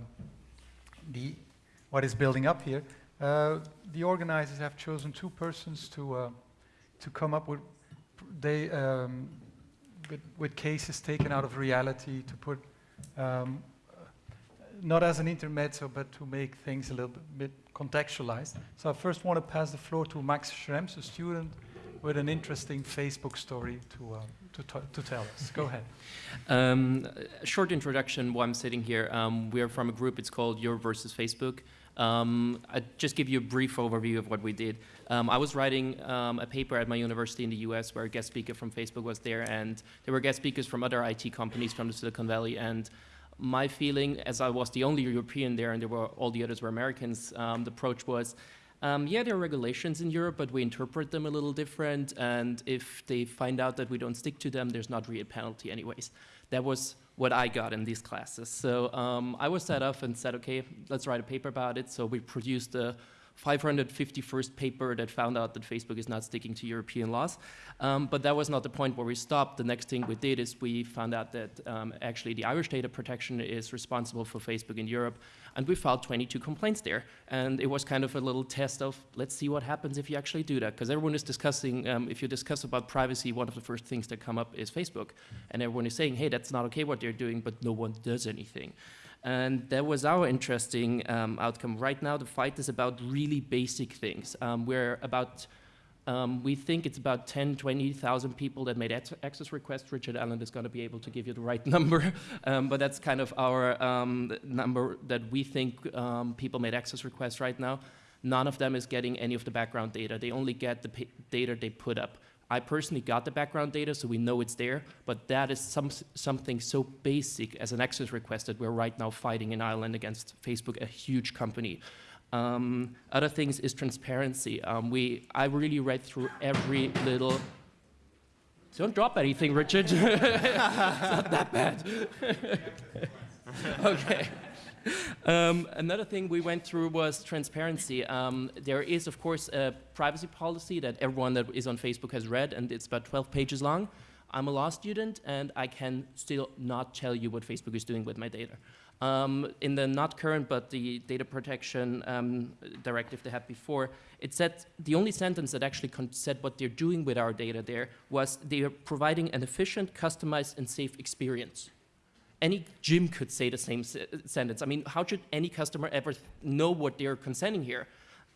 the what is building up here. Uh, the organizers have chosen two persons to uh, to come up with they um, with, with, cases taken out of reality to put um, not as an intermezzo, but to make things a little bit, contextualized. So I first want to pass the floor to Max Schrems, a student with an interesting Facebook story to, uh, to, to, tell us. Go ahead. Um, short introduction while I'm sitting here. Um, we are from a group, it's called Europe versus Facebook. Um, I'll just give you a brief overview of what we did. Um, I was writing um, a paper at my university in the US where a guest speaker from Facebook was there, and there were guest speakers from other IT companies from the Silicon Valley. And my feeling, as I was the only European there and there were all the others were Americans, um, the approach was, um, yeah, there are regulations in Europe, but we interpret them a little different. And if they find out that we don't stick to them, there's not really a penalty anyways. That was what I got in these classes. So um, I was set up and said, okay, let's write a paper about it. So we produced a 551st paper that found out that Facebook is not sticking to European laws. Um, but that was not the point where we stopped. The next thing we did is we found out that um, actually the Irish data protection is responsible for Facebook in Europe. And we filed 22 complaints there. And it was kind of a little test of let's see what happens if you actually do that. Because everyone is discussing, um, if you discuss about privacy, one of the first things that come up is Facebook. And everyone is saying, hey, that's not okay what they're doing, but no one does anything. And that was our interesting um, outcome. Right now, the fight is about really basic things. Um, we're about, um, we think it's about 10, 20,000 people that made access requests. Richard Allan is going to be able to give you the right number, um, but that's kind of our um, number that we think um, people made access requests right now. None of them is getting any of the background data. They only get the data they put up. I personally got the background data, so we know it's there, but that is some, something so basic as an access request that we're right now fighting in Ireland against Facebook, a huge company. Um, other things is transparency. Um, we, I really read through every little don't drop anything, Richard. it's not that bad. okay. Um, another thing we went through was transparency. Um, there is, of course, a privacy policy that everyone that is on Facebook has read, and it's about 12 pages long. I'm a law student, and I can still not tell you what Facebook is doing with my data. Um, in the not current, but the data protection um, directive they had before, it said the only sentence that actually said what they're doing with our data there was they are providing an efficient, customized, and safe experience any gym could say the same sentence. I mean, how should any customer ever know what they're consenting here?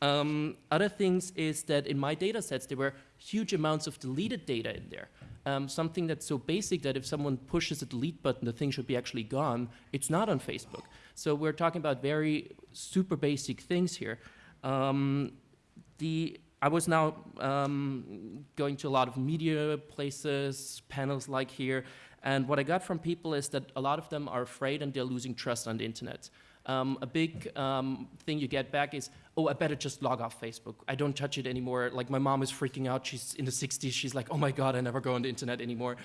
Um, other things is that in my data sets, there were huge amounts of deleted data in there. Um, something that's so basic that if someone pushes a delete button, the thing should be actually gone. It's not on Facebook. So we're talking about very super basic things here. Um, the I was now um, going to a lot of media places, panels like here, and what I got from people is that a lot of them are afraid and they're losing trust on the internet. Um, a big um, thing you get back is, oh, I better just log off Facebook. I don't touch it anymore. Like my mom is freaking out. She's in the 60s. She's like, oh my God, I never go on the internet anymore.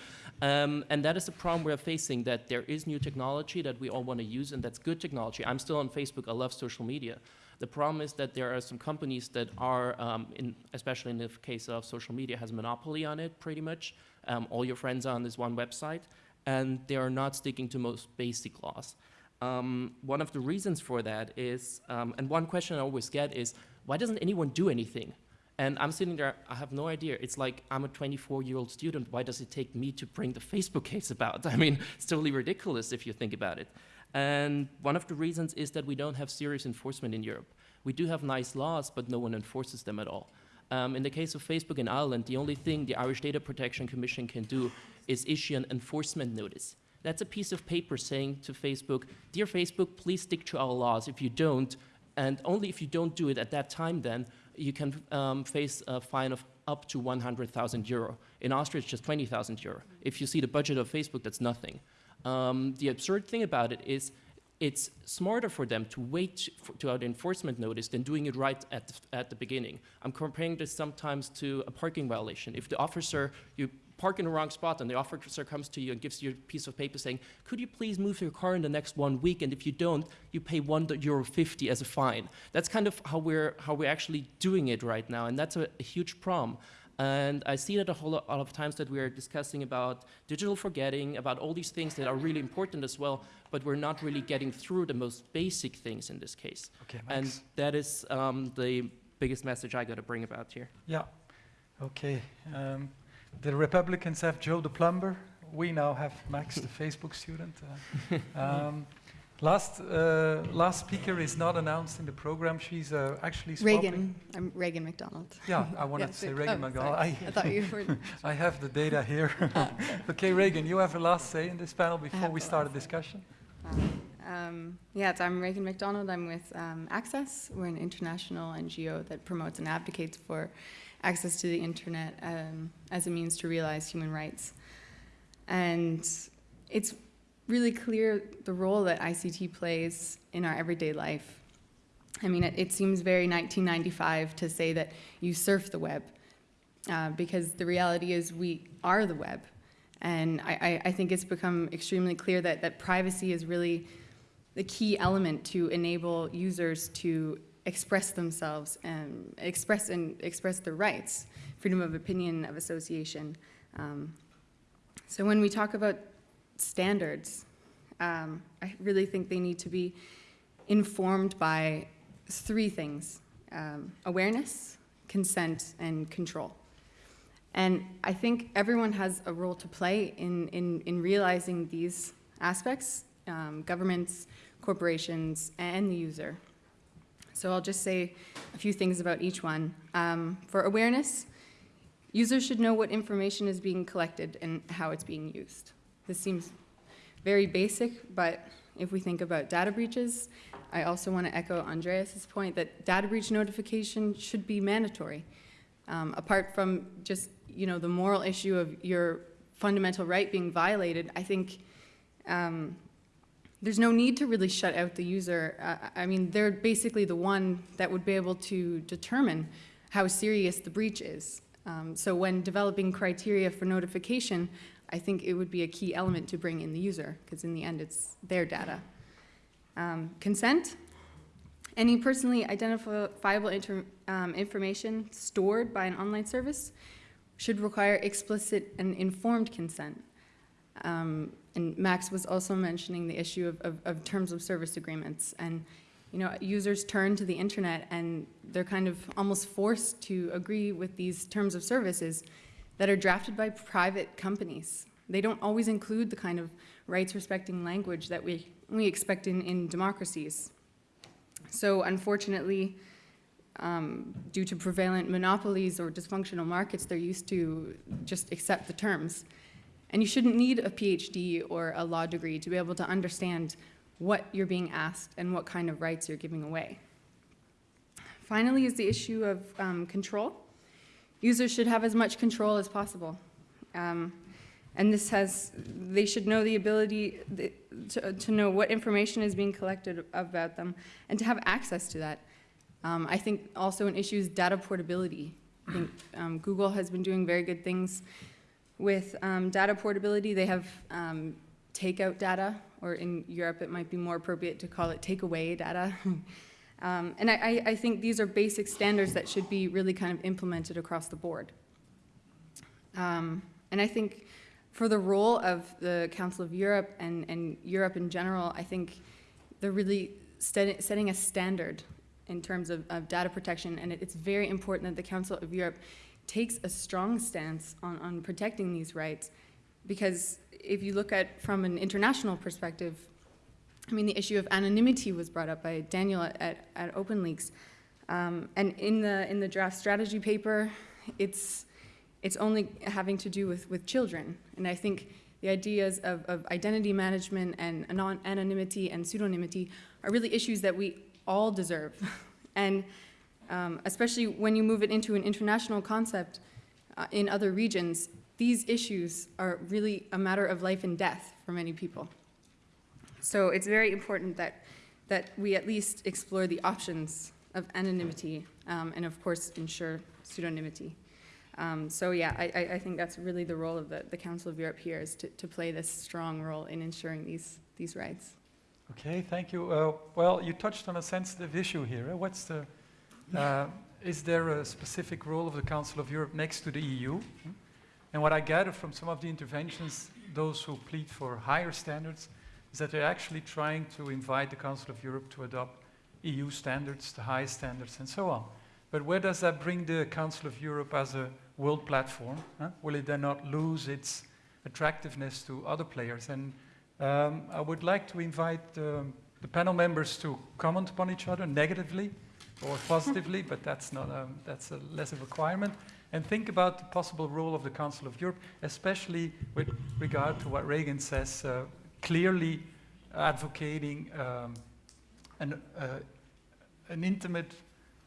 Um, and that is the problem we're facing, that there is new technology that we all want to use, and that's good technology. I'm still on Facebook. I love social media. The problem is that there are some companies that are, um, in, especially in the case of social media, has monopoly on it pretty much. Um, all your friends are on this one website, and they are not sticking to most basic laws. Um, one of the reasons for that is, um, and one question I always get is, why doesn't anyone do anything? And I'm sitting there, I have no idea. It's like I'm a 24-year-old student. Why does it take me to bring the Facebook case about? I mean, it's totally ridiculous if you think about it. And one of the reasons is that we don't have serious enforcement in Europe. We do have nice laws, but no one enforces them at all. Um, in the case of Facebook in Ireland, the only thing the Irish Data Protection Commission can do is issue an enforcement notice. That's a piece of paper saying to Facebook, Dear Facebook, please stick to our laws. If you don't, and only if you don't do it at that time, then you can um, face a fine of up to 100,000 euro. In Austria, it's just 20,000 euro. If you see the budget of Facebook, that's nothing. Um, the absurd thing about it is it's smarter for them to wait for, to out enforcement notice than doing it right at the, at the beginning. I'm comparing this sometimes to a parking violation. If the officer, you park in the wrong spot and the officer comes to you and gives you a piece of paper saying, could you please move your car in the next one week? And if you don't, you pay one euro 50 as a fine. That's kind of how we're, how we're actually doing it right now. And that's a, a huge problem. And I see that a whole lot of times that we are discussing about digital forgetting, about all these things that are really important as well, but we're not really getting through the most basic things in this case. Okay, And that is um, the biggest message I got to bring about here. Yeah. Okay. Um, the Republicans have Joe the plumber. We now have Max, the Facebook student. Uh, um, last uh, last speaker is not announced in the program. She's uh, actually swapping- Raegan. I'm Raegan MacDonald. Yeah, I wanted Yeah, to say so- Raegan oh, MacDonald. I, I thought you were. I have the data here. okay, Raegan, you have a last say in this panel before we start a last say. discussion. Um, yeah, I'm Raegan MacDonald. I'm with um, Access. We're an international NGO that promotes and advocates for access to the internet um, as a means to realize human rights. And it's really clear the role that ICT plays in our everyday life. I mean, it, it seems very 1995 to say that you surf the web, uh, because the reality is we are the web. And I, I, think it's become extremely clear that, that privacy is really the key element to enable users to express themselves and express and express their rights, freedom of opinion, of association. Um, so when we talk about standards, um, I really think they need to be informed by three things, um, awareness, consent, and control. And I think everyone has a role to play in, in, in realizing these aspects, um, governments, corporations, and the user. So I'll just say a few things about each one. Um, for awareness, users should know what information is being collected and how it's being used. This seems very basic, but if we think about data breaches, I also want to echo Andreas's point that data breach notification should be mandatory. Um, apart from just you know the moral issue of your fundamental right being violated, I think um, there's no need to really shut out the user. Uh, I mean, they're basically the one that would be able to determine how serious the breach is. Um, so when developing criteria for notification, I think it would be a key element to bring in the user, because in the end, it's their data. Um, consent. Any personally identifiable um, information stored by an online service should require explicit and informed consent. Um, and Max was also mentioning the issue of, of, of, terms of service agreements. And, you know, users turn to the internet and they're kind of almost forced to agree with these terms of services that are drafted by private companies. They don't always include the kind of rights respecting language that we, we expect in, in democracies. So unfortunately, um, due to prevalent monopolies or dysfunctional markets, they're used to just accept the terms. And you shouldn't need a PhD or a law degree to be able to understand what you're being asked and what kind of rights you're giving away. Finally is the issue of um, control. Users should have as much control as possible. Um, And this has, they should know the ability to, to know what information is being collected about them and to have access to that. Um, I think also an issue is data portability. I think um, Google has been doing very good things with um, data portability. They have um, takeout data, or in Europe it might be more appropriate to call it takeaway data. um, and I, I- think these are basic standards that should be really kind of implemented across the board. Um, and I think for the role of the Council of Europe and, and Europe in general, I think they're really set, setting a standard in terms of, of data protection, and it, it's very important that the Council of Europe takes a strong stance on, on protecting these rights, because if you look at from an international perspective, I mean, the issue of anonymity was brought up by Daniel at, at, at OpenLeaks, um, and in the in the draft strategy paper, it's it's only having to do with, with children. And I think the ideas of, of identity management and anon- anonymity and pseudonymity are really issues that we all deserve. and um, especially when you move it into an international concept uh, in other regions, these issues are really a matter of life and death for many people. So it's very important that, that we at least explore the options of anonymity um, and, of course, ensure pseudonymity. Um, so yeah, I, I, think that's really the role of the, the Council of Europe here is to, to play this strong role in ensuring these, these rights. Okay, thank you. Uh, well, you touched on a sensitive issue here. eh? What's the, uh, is there a specific role of the Council of Europe next to the EU? Hmm? And what I gather from some of the interventions, those who plead for higher standards, is that they're actually trying to invite the Council of Europe to adopt EU standards, the highest standards, and so on. But where does that bring the Council of Europe as a world platform? huh? Will it then not lose its attractiveness to other players? And um, I would like to invite um, the panel members to comment upon each other negatively or positively, but that's not um, that's a less of a requirement. And think about the possible role of the Council of Europe, especially with regard to what Raegan says, uh, clearly advocating um, an, uh, an intimate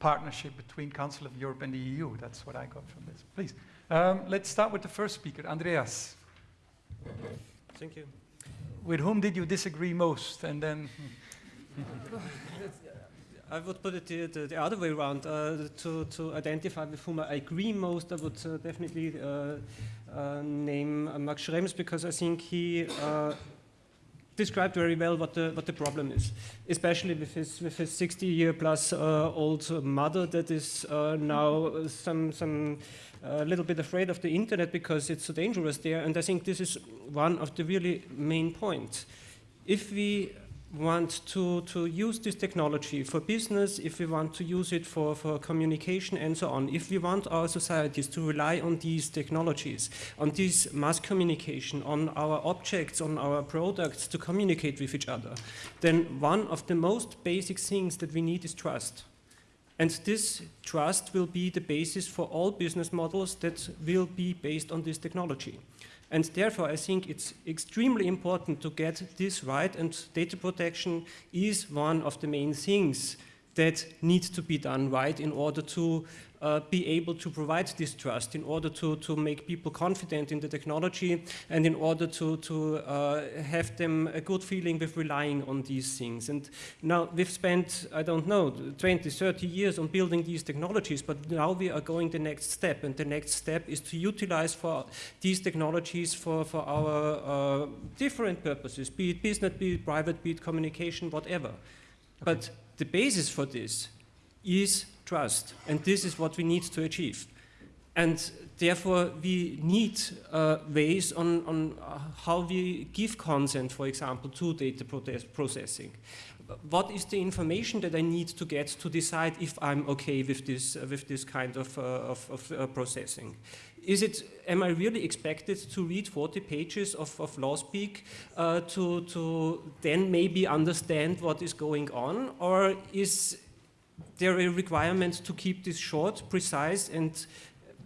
partnership between Council of Europe and the EU. That's what I got from this. Please, um, let's start with the first speaker, Andreas. Thank you. With whom did you disagree most? And then, I would put it the, the, the other way around. Uh, to, to identify with whom I agree most, I would uh, definitely uh, uh, name uh, Max Schrems because I think he uh, described very well what the, what the problem is, especially with his, with his 60 year plus uh, old mother that is uh, now some, some a little bit afraid of the internet because it's so dangerous there. And I think this is one of the really main points. If we want to, to use this technology for business, if we want to use it for, for communication and so on, if we want our societies to rely on these technologies, on this mass communication, on our objects, on our products to communicate with each other, then one of the most basic things that we need is trust. And this trust will be the basis for all business models that will be based on this technology. And therefore, I think it's extremely important to get this right, and data protection is one of the main things that needs to be done right in order to uh, be able to provide this trust, in order to, to make people confident in the technology, and in order to, to uh, have them a good feeling with relying on these things. And now we've spent, I don't know, 20, 30 years on building these technologies, but now we are going the next step, and the next step is to utilize for these technologies for, for our uh, different purposes, be it business, be it private, be it communication, whatever. But the basis for this is trust, and this is what we need to achieve. And therefore, we need uh, ways on, on uh, how we give consent, for example, to data processing. What is the information that I need to get to decide if I'm okay with this, uh, with this kind of, uh, of, of uh, processing? Is it, am I really expected to read 40 pages of, of law speak uh, to, to then maybe understand what is going on? Or is there are requirements to keep this short, precise, and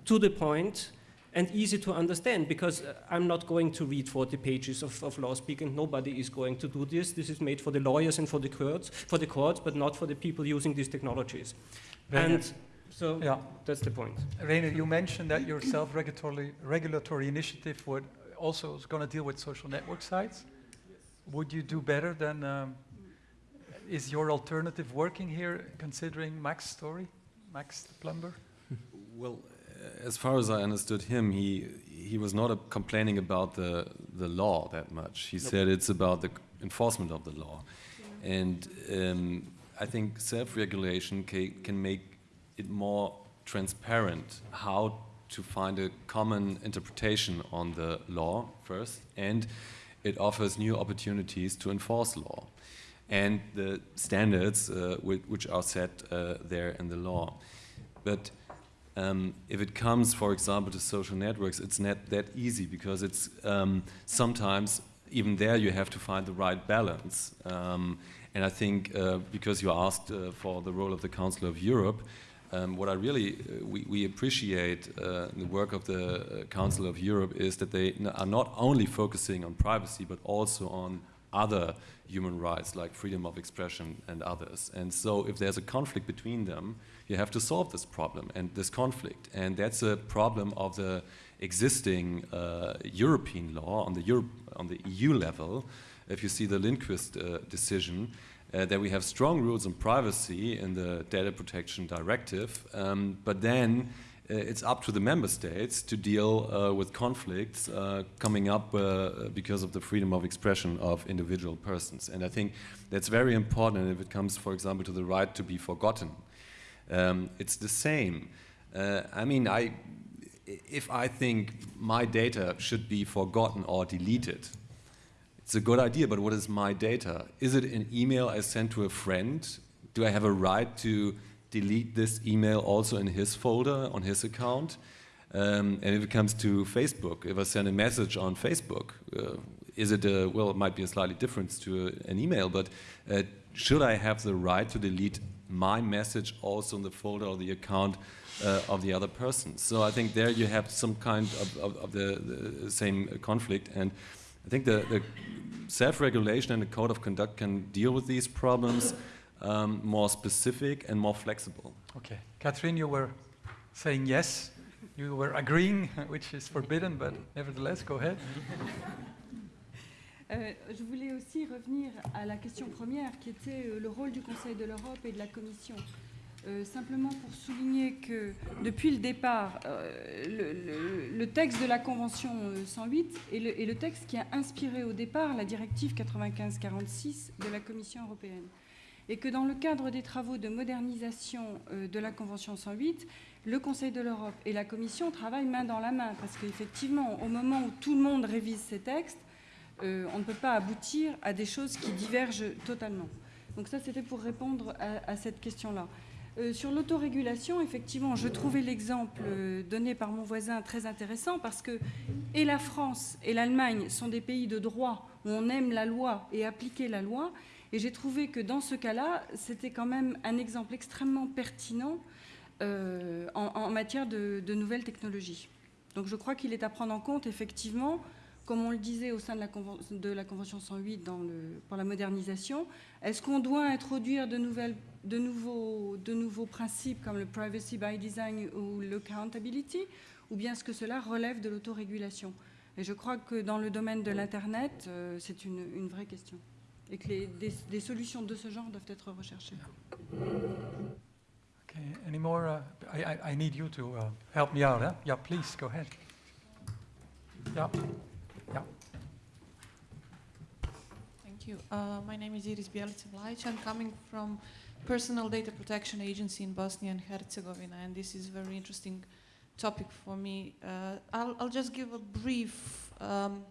to the point and easy to understand because uh, I'm not going to read 40 pages of, of law speak and nobody is going to do this. This is made for the lawyers and for the courts, for the courts, but not for the people using these technologies. Rainer. And so yeah. that's the point. Rainer, you mentioned that your self-regulatory regulatory initiative would also is going to deal with social network sites. Would you do better than? Um, is your alternative working here, considering Max's story, Max the plumber? Well, as far as I understood him, he he was not complaining about the the law that much. He Nope. said it's about the enforcement of the law, and um, I think self-regulation ca can make it more transparent how to find a common interpretation on the law first, and it offers new opportunities to enforce law and the standards uh, whi- which are set uh, there in the law. But um, if it comes, for example, to social networks, it's not that easy because it's um, sometimes even there you have to find the right balance. Um, and I think uh, because you asked uh, for the role of the Council of Europe, um, what I really uh, we, we appreciate uh, the work of the Council of Europe is that they are not only focusing on privacy but also on other human rights like freedom of expression and others. And so if there's a conflict between them, you have to solve this problem and this conflict. And that's a problem of the existing uh, European law on the, on the EU level. If you see the Lindqvist uh, decision, uh, that we have strong rules on privacy in the Data Protection Directive, um, but then it's up to the member states to deal uh, with conflicts uh, coming up uh, because of the freedom of expression of individual persons. And I think that's very important if it comes, for example, to the right to be forgotten. Um, it's the same. Uh, I mean, I, if I think my data should be forgotten or deleted, it's a good idea, but what is my data? Is it an email I sent to a friend? Do I have a right to delete this email also in his folder on his account? Um, and if it comes to Facebook, if I send a message on Facebook, uh, is it a, well, it might be a slightly difference to a, an email, but uh, should I have the right to delete my message also in the folder or the account uh, of the other person? So I think there you have some kind of, of, of the, the same conflict. And I think the, the self-regulation and the code of conduct can deal with these problems um, more specific and more flexible. Okay. Catherine, you were saying yes. You were agreeing, which is forbidden, but nevertheless, go ahead. Euh, je voulais aussi revenir à la question première qui était euh, le rôle du Conseil de l'Europe et de la Commission. Euh, simplement pour souligner que depuis le départ, euh, le, le- le texte de la Convention euh, 108 est le, est le texte qui a inspiré au départ la directive 95-46 de la Commission européenne. Et que dans le cadre des travaux de modernisation euh, de la Convention 108, le Conseil de l'Europe et la Commission travaillent main dans la main, parce qu'effectivement, au moment où tout le monde révise ces textes, euh, on ne peut pas aboutir à des choses qui divergent totalement. Donc ça, c'était pour répondre à, cette question-là. Euh, sur l'autorégulation, effectivement, je trouvais l'exemple donné par mon voisin très intéressant parce que et la France et l'Allemagne sont des pays de droit où on aime la loi et appliquer la loi. Et j'ai trouvé que dans ce cas-là, c'était quand même un exemple extrêmement pertinent euh, en, en matière de, de nouvelles technologies. Donc je crois qu'il est à prendre en compte, effectivement, comme on le disait au sein de la, conven- de la Convention 108 dans le, pour la modernisation, est-ce qu'on doit introduire de, nouvelles, de, nouveaux, de nouveaux principes comme le privacy by design ou l'accountability, ou bien est-ce que cela relève de l'autorégulation? Et je crois que dans le domaine de l'Internet, euh, c'est une, une vraie question. Et que les- des, des solutions de ce genre doivent être recherchées. Okay. Any more? Uh, I, I, I need you to uh, help me out. Huh? Yeah, please go ahead. Yeah. Yeah. Thank you. Uh, my name is Iris Bjelica-Vlajic. I'm coming from Personal Data Protection Agency in Bosnia and Herzegovina, and this is a very interesting topic for me. Uh, I'll, I'll just give a brief um,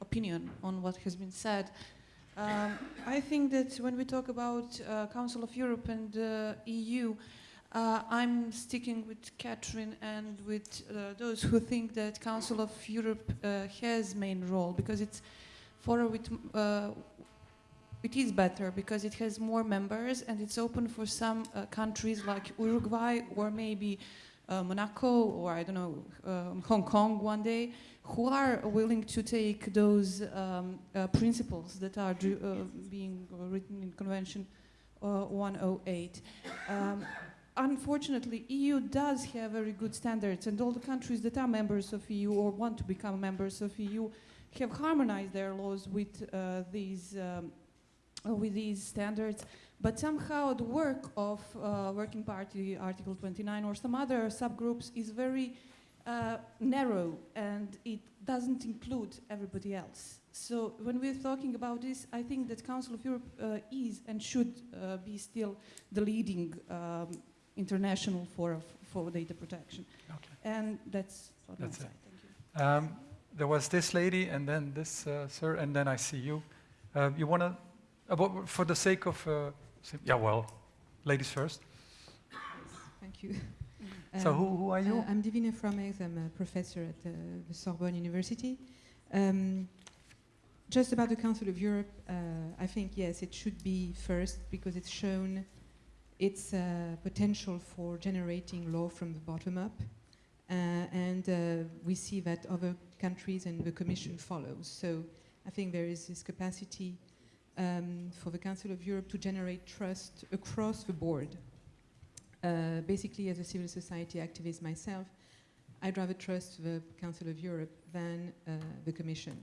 opinion on what has been said. Um, I think that when we talk about uh, Council of Europe and uh, EU, uh, I'm sticking with Catherine and with uh, those who think that Council of Europe uh, has main role because it's for with uh, it is better because it has more members and it's open for some countries like Uruguay or maybe Monaco or I don't know um, Hong Kong one day who are willing to take those um, uh, principles that are uh, being written in Convention uh, 108. Um, unfortunately, EU does have very good standards, and all the countries that are members of EU or want to become members of EU have harmonized their laws with uh, these um, uh, with these standards. But somehow the work of uh, Working Party Article 29 or some other subgroups is very uh, narrow, and it doesn't include everybody else. So when we're talking about this, I think that Council of Europe uh, is and should uh, be still the leading um, international forum for data protection. Okay. And that's what That's my it. side. Thank you. Um, there was this lady, and then this uh, sir, and then I see you. Uh, you want to, uh, for the sake of, uh, yeah, well, ladies first. Yes, Thank you. so Um, who, who are you? uh, I'm Divine Fromex. I'm a professor at uh, the Sorbonne University. Um, just about the Council of Europe, uh, I think yes, it should be first because it's shown its uh, potential for generating law from the bottom up, uh, and uh, we see that other countries and the Commission follows. So I think there is this capacity um, for the Council of Europe to generate trust across the board. Uh, basically, as a civil society activist myself, I'd rather trust the Council of Europe than uh, the Commission,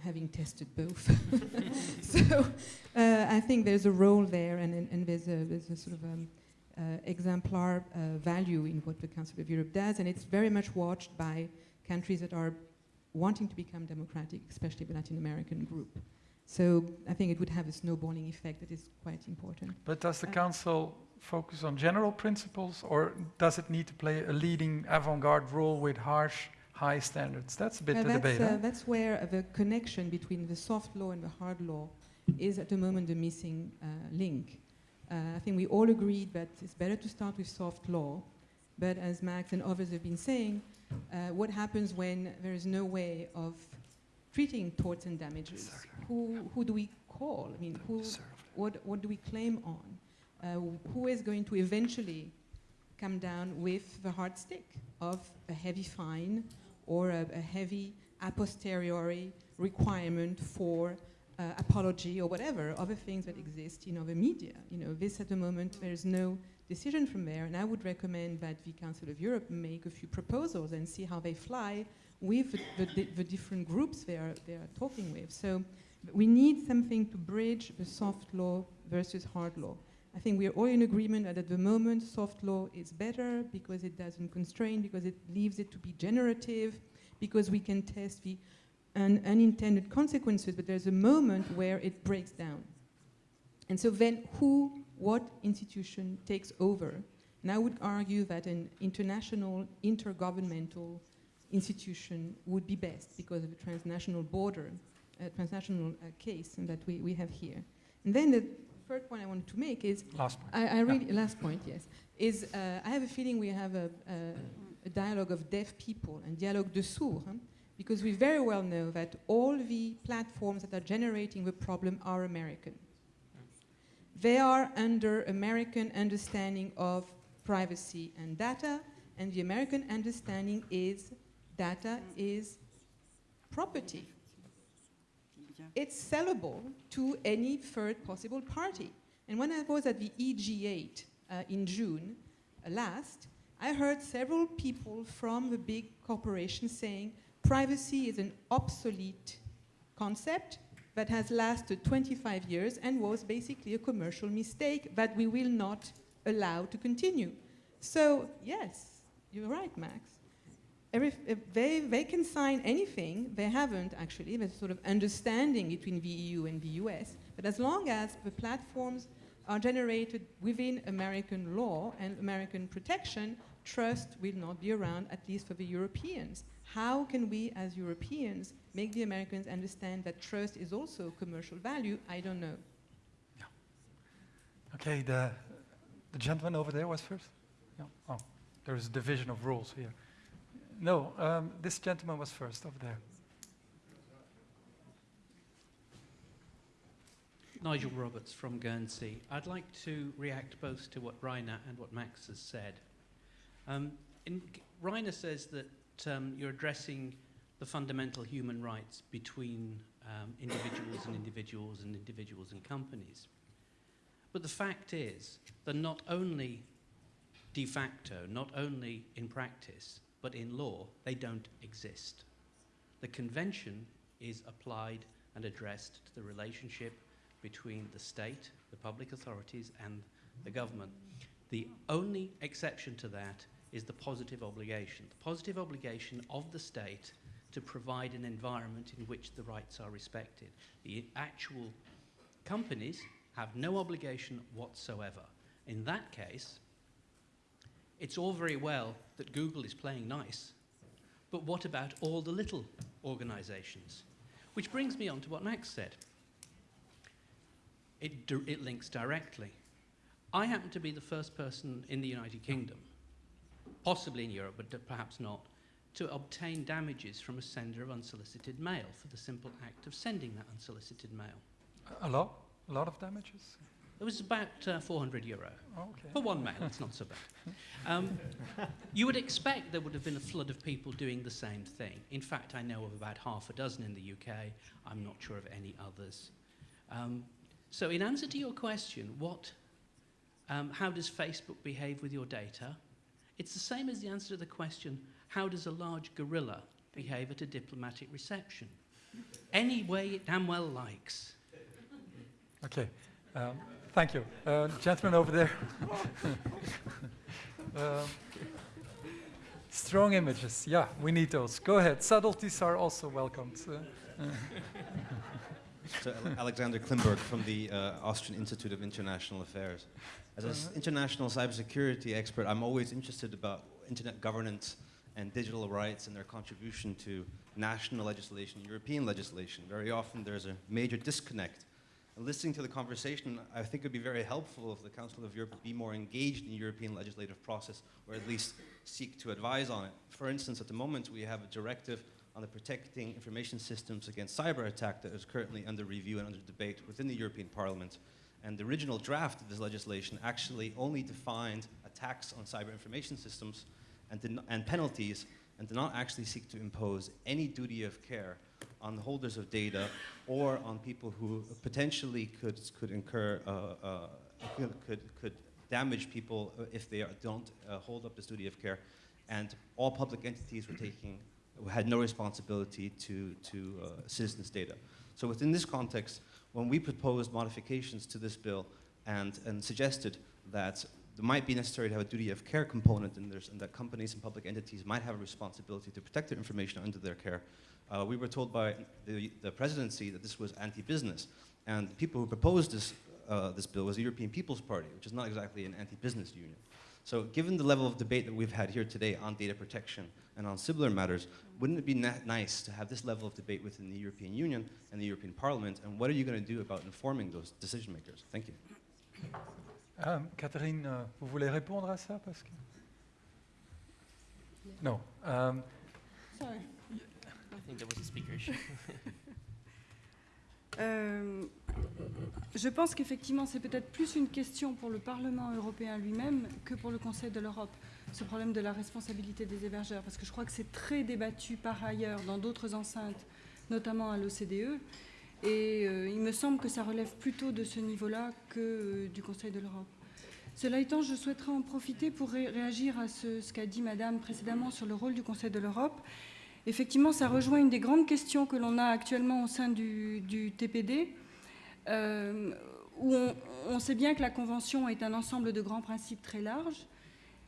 having tested both. so uh, I think there's a role there, and, and, and there's, a, there's a sort of um, uh, exemplar uh, value in what the Council of Europe does, and it's very much watched by countries that are wanting to become democratic, especially the Latin American group. So I think it would have a snowballing effect that is quite important. But does the Uh, council focus on general principles, or does it need to play a leading avant-garde role with harsh, high standards? That's a bit Well, the that's, debate. uh, huh? that's where uh, the connection between the soft law and the hard law is at the moment the missing uh, link. Uh, I think we all agreed that it's better to start with soft law, but as Max and others have been saying, uh, what happens when there is no way of treating torts and damages? Who, who do we call? I mean, who, what, what do we claim on? Uh, who is going to eventually come down with the hard stick of a heavy fine or a, a heavy a posteriori requirement for uh, apology or whatever other things that exist in other media. You know, this at the moment there is no decision from there, and I would recommend that the Council of Europe make a few proposals and see how they fly with the, the, the different groups they are they are talking with. So we need something to bridge the soft law versus hard law. I think we are all in agreement that at the moment soft law is better because it doesn't constrain, because it leaves it to be generative, because we can test the un- unintended consequences, but there's a moment where it breaks down. And so then who, what institution takes over? And I would argue that an international, intergovernmental institution would be best because of the transnational border, uh, transnational uh, case that we, we have here. And then the third point I wanted to make is Last point. I, I really, last point, yes, is uh, I have a feeling we have a, a, a dialogue of deaf people and dialogue de sourds, huh? because we very well know that all the platforms that are generating the problem are American. They are under American understanding of privacy and data, and the American understanding is data is property. It's sellable to any third possible party. And when I was at the EG8 uh, in June uh, last, I heard several people from the big corporations saying privacy is an obsolete concept that has lasted 25 years and was basically a commercial mistake that we will not allow to continue. So, yes, you're right, Max. Every, they, they can sign anything, they haven't actually, there's sort of understanding between the EU and the US, but as long as the platforms are generated within American law and American protection, trust will not be around, at least for the Europeans. How can we, as Europeans, make the Americans understand that trust is also commercial value? I don't know. Okay, the, the gentleman over there was first? Yeah. Oh, there is a division of rules here. No, um, this gentleman was first over there. Nigel Roberts from Guernsey. I'd like to react both to what Rainer and what Max has said. Um, in, says that um, you're addressing the fundamental human rights between um, individuals and individuals and individuals and companies. But the fact is that not only de facto, not only in practice, but in law, they don't exist. The convention is applied and addressed to the relationship between the state, the public authorities, and the government. The only exception to that is the positive obligation. The positive obligation of the state to provide an environment in which the rights are respected. The actual companies have no obligation whatsoever. In that case, it's all very well that Google is playing nice, but what about all the little organizations? Which brings me on to what Max said. It, it links directly. I happen to be the first person in the United Kingdom, possibly in Europe, but perhaps not, to obtain damages from a sender of unsolicited mail for the simple act of sending that unsolicited mail. A lot? A lot of damages? It was about uh, 400 euro. Okay. For one mail, it's not so bad. Um, you would expect there would have been a flood of people doing the same thing. In fact, I know of about half a dozen in the UK. I'm not sure of any others. Um, so in answer to your question, what, um, how does Facebook behave with your data? It's the same as the answer to the question, how does a large gorilla behave at a diplomatic reception? Any way it damn well likes. Okay. Um, thank you. Uh, gentleman over there. um, strong images. Yeah, we need those. Go ahead. Subtleties are also welcomed. Uh, so Alexander Klimburg from the uh, Austrian Institute of International Affairs. As an uh-huh. international cybersecurity expert, I'm always interested about internet governance and digital rights and their contribution to national legislation, European legislation. Very often there's a major disconnect. Listening to the conversation, I think it would be very helpful if the Council of Europe be more engaged in the European legislative process, or at least seek to advise on it. For instance, at the moment we have a directive on the protecting information systems against cyber attack that is currently under review and under debate within the European Parliament. And the original draft of this legislation actually only defined attacks on cyber information systems and, and penalties and did not actually seek to impose any duty of care on the holders of data or on people who potentially could, could incur, uh, uh, could, could, could, damage people if they are, don't uh, hold up this duty of care. And all public entities were taking, had no responsibility to, to uh, citizens' data. So within this context, when we proposed modifications to this bill and, and suggested that it might be necessary to have a duty of care component this, and that companies and public entities might have a responsibility to protect their information under their care. Uh, we were told by the, the presidency that this was anti-business. And the people who proposed this, uh, this bill was the European People's Party, which is not exactly an anti-business union. So given the level of debate that we've had here today on data protection and on similar matters, wouldn't it be nice to have this level of debate within the European Union and the European Parliament? And what are you going to do about informing those decision makers? Thank you. Um, Catherine, uh, vous voulez répondre à ça parce que No. Um, Sorry. I think there was a speaker issue. euh, je pense qu'effectivement, c'est peut-être plus une question pour le Parlement européen lui-même que pour le Conseil de l'Europe, ce problème de la responsabilité des hébergeurs, parce que je crois que c'est très débattu par ailleurs dans d'autres enceintes, notamment à l'OCDE. Et euh, il me semble que ça relève plutôt de ce niveau-là que euh, du Conseil de l'Europe. Cela étant, je souhaiterais en profiter pour réagir à ce, qu'a dit Madame précédemment sur le rôle du Conseil de l'Europe. Effectivement, ça rejoint une des grandes questions que l'on a actuellement au sein du, TPD, euh, où on, on, sait bien que la Convention est un ensemble de grands principes très larges.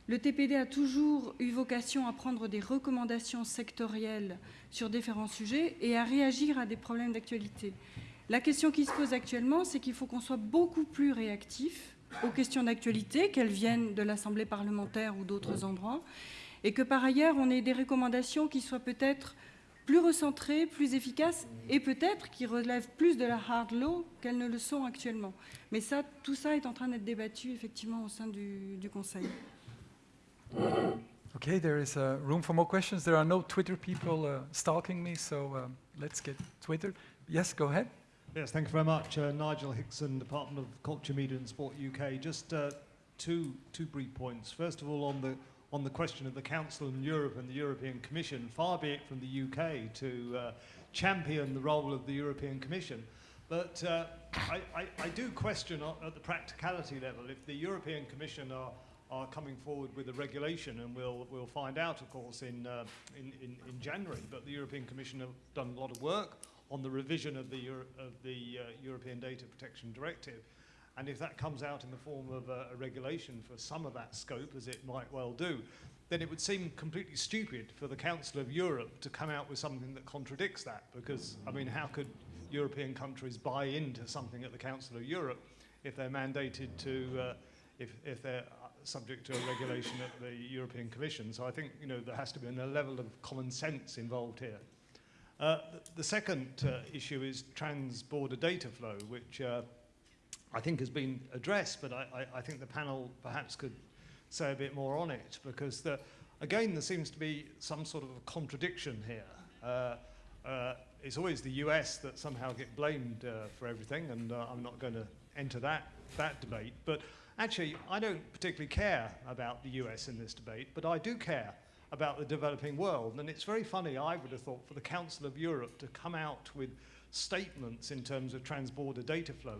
Le TPD a toujours eu vocation à prendre des recommandations sectorielles sur différents sujets et à réagir à des problèmes d'actualité. La question qui se pose actuellement, c'est qu'il faut qu'on soit beaucoup plus réactif aux questions d'actualité, qu'elles viennent de l'Assemblée parlementaire ou d'autres endroits, et que par ailleurs, on ait des recommandations qui soient peut-être plus recentrées, plus efficaces, et peut-être qui relèvent plus de la hard law qu'elles ne le sont actuellement. Mais ça, tout ça est en train d'être débattu effectivement au sein du, du Conseil. Okay, there is uh, room for more questions. There are no Twitter people uh, stalking me, so um, let's get Twitter. Yes, go ahead. Yes, thank you very much. Uh, Nigel Hickson, Department of Culture, Media and Sport UK. Just uh, two, two brief points. First of all, on the, on the question of the Council in Europe and the European Commission, far be it from the UK to uh, champion the role of the European Commission. But uh, I, I, I, do question at the practicality level if the European Commission are are coming forward with a regulation, and we'll, we'll find out, of course, in, uh, in, in, in January. But the European Commission have done a lot of work on the revision of the, Euro of the uh, European Data Protection Directive. And if that comes out in the form of a, a regulation for some of that scope, as it might well do, then it would seem completely stupid for the Council of Europe to come out with something that contradicts that. Because, I mean, how could European countries buy into something at the Council of Europe if they're mandated to, uh, if, if they're subject to a regulation at the European Commission. So I think you know there has to be a level of common sense involved here. Uh, the, the, second uh, issue is trans-border data flow, which uh, I think has been addressed, but I, I, I, think the panel perhaps could say a bit more on it, because the, again there seems to be some sort of contradiction here. Uh, uh, it's always the US that somehow get blamed uh, for everything, and I'm not going to enter that, that debate, but Actually, I don't particularly care about the US in this debate, but I do care about the developing world. And it's very funny, I would have thought, for the Council of Europe to come out with statements in terms of transborder data flow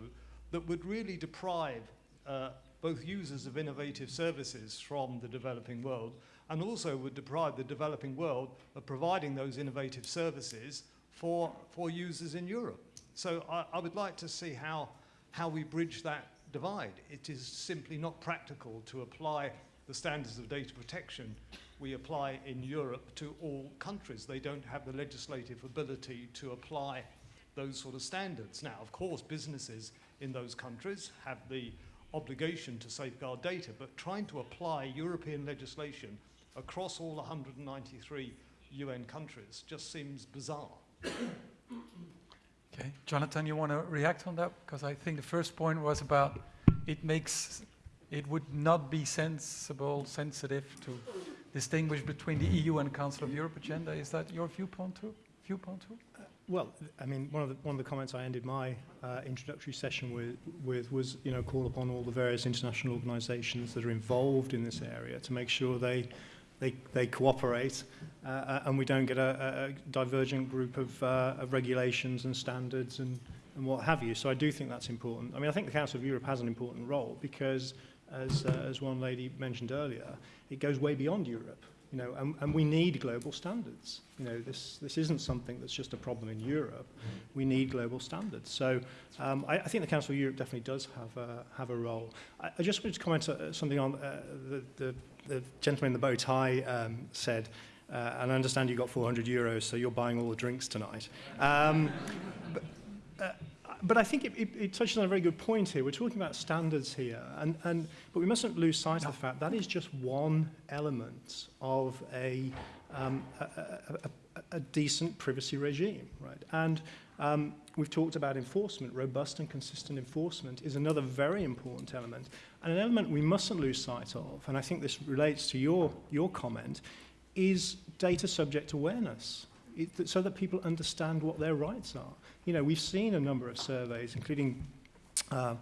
that would really deprive uh, both users of innovative services from the developing world and also would deprive the developing world of providing those innovative services for, for users in Europe. So I, I would like to see how, how we bridge that divide. It is simply not practical to apply the standards of data protection we apply in Europe to all countries. They don't have the legislative ability to apply those sort of standards. Now, of course, businesses in those countries have the obligation to safeguard data, but trying to apply European legislation across all 193 UN countries just seems bizarre. Okay, Jonathan, you want to react on that? Because I think the first point was about it makes, it would not be sensible, sensitive to distinguish between the EU and Council of Europe agenda. Is that your viewpoint too? Viewpoint too? Uh, well, I mean, one of the one of the comments I ended my uh, introductory session with, with was, you know, call upon all the various international organisations that are involved in this area to make sure they they, they cooperate uh, and we don't get a, a divergent group of, uh, of regulations and standards and, and what have you. So I do think that's important. I mean, I think the Council of Europe has an important role because, as, uh, as one lady mentioned earlier, it goes way beyond Europe. You know, and, and we need global standards. You know, this, this isn't something that's just a problem in Europe. We need global standards. So um, I, I think the Council of Europe definitely does have a, have a role. I, I just wanted to comment uh, something on uh, the, the the gentleman in the bow tie um, said, uh, and I understand you got 400 euros, so you're buying all the drinks tonight. Um, but, uh, but I think it, it, it touches on a very good point here. We're talking about standards here, and, and, but we mustn't lose sight of the fact that is just one element of a, um, a, a, a, a decent privacy regime, right? And um, we've talked about enforcement. Robust and consistent enforcement is another very important element. And an element we mustn't lose sight of, and I think this relates to your, your comment, is data subject awareness, it, so that people understand what their rights are. You know, we've seen a number of surveys, including uh,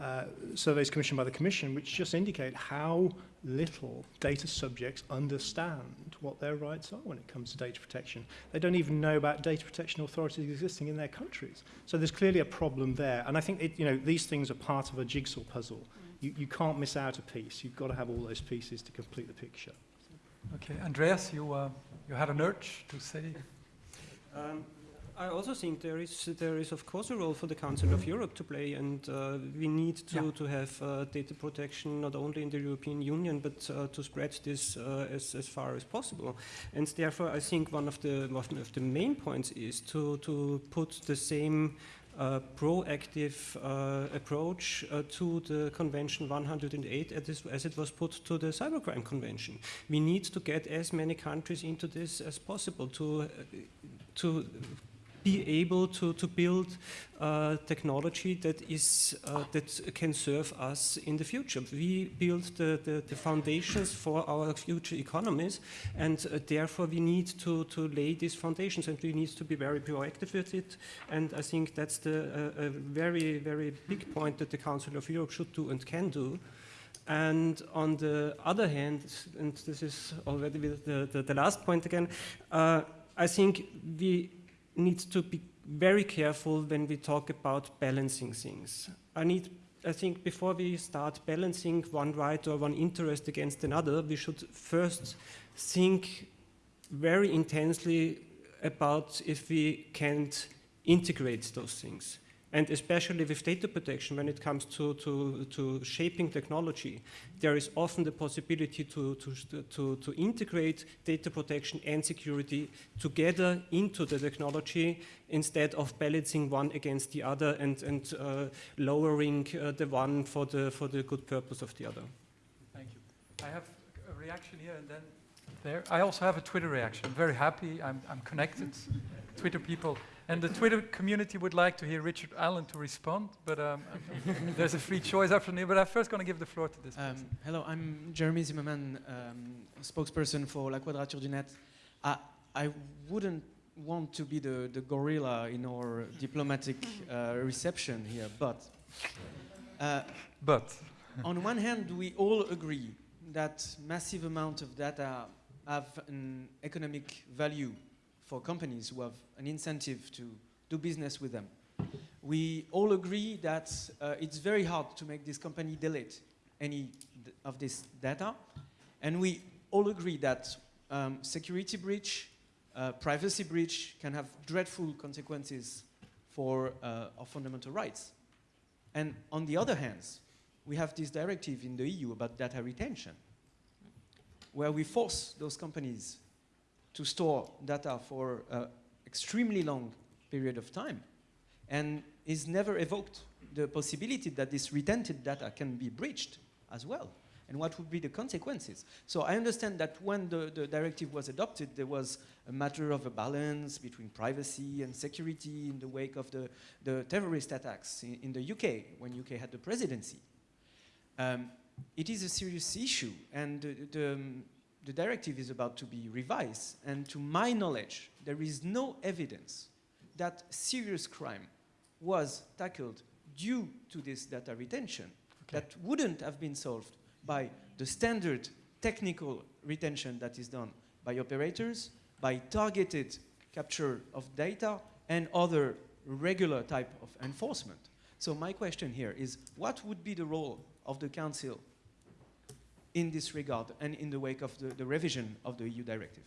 uh, surveys commissioned by the Commission, which just indicate how little data subjects understand what their rights are when it comes to data protection. They don't even know about data protection authorities existing in their countries. So there's clearly a problem there. And I think it, you know, these things are part of a jigsaw puzzle. You, you can't miss out a piece. You've got to have all those pieces to complete the picture. Okay, Andreas, you, uh, you had an urge to say? Um, I also think there is, there is of course a role for the Council of Europe to play and uh, we need to, yeah. to have uh, data protection not only in the European Union but uh, to spread this uh, as, as far as possible. And therefore I think one of the, one of the main points is to, to put the same uh, proactive uh, approach uh, to the Convention 108 as, as, it was put to the Cybercrime Convention. We need to get as many countries into this as possible to, uh, to be able to, to build uh, technology that is uh, that can serve us in the future. We build the, the, the foundations for our future economies and uh, therefore we need to, to lay these foundations and we need to be very proactive with it and I think that's the uh, a very, very big point that the Council of Europe should do and can do. And on the other hand, and this is already the, the, the last point again, uh, I think we need to be very careful when we talk about balancing things. I need I think before we start balancing one right or one interest against another, we should first think very intensely about if we can't integrate those things. And especially with data protection, when it comes to, to, to shaping technology, there is often the possibility to, to, to, to integrate data protection and security together into the technology instead of balancing one against the other and, and uh, lowering uh, the one for the, for the good purpose of the other. Thank you. I have a reaction here and then there. I also have a Twitter reaction. I'm very happy. I'm, I'm connected. Twitter people. And the Twitter community would like to hear Richard Allan to respond, but um, there's a free choice after me. But I'm first going to give the floor to this um, person. Hello, I'm Jeremy Zimmermann, um, spokesperson for La Quadrature du Net. I, I wouldn't want to be the, the gorilla in our diplomatic uh, reception here, but... Uh, but? on one hand, we all agree that massive amount of data have an economic value for companies who have an incentive to do business with them. We all agree that uh, it's very hard to make this company delete any of this data. And we all agree that um, security breach, uh, privacy breach can have dreadful consequences for uh, our fundamental rights. And on the other hand, we have this directive in the EU about data retention, where we force those companies to store data for an extremely long period of time and is never evoked the possibility that this retented data can be breached as well and what would be the consequences. So I understand that when the, the directive was adopted, there was a matter of a balance between privacy and security in the wake of the, the terrorist attacks in, in the UK, when UK had the presidency. Um, it is a serious issue, and the, the, um, the directive is about to be revised, and to my knowledge, there is no evidence that serious crime was tackled due to this data retention okay. that wouldn't have been solved by the standard technical retention that is done by operators, by targeted capture of data, and other regular type of enforcement. So my question here is, what would be the role of the Council in this regard and in the wake of the, the revision of the EU directive.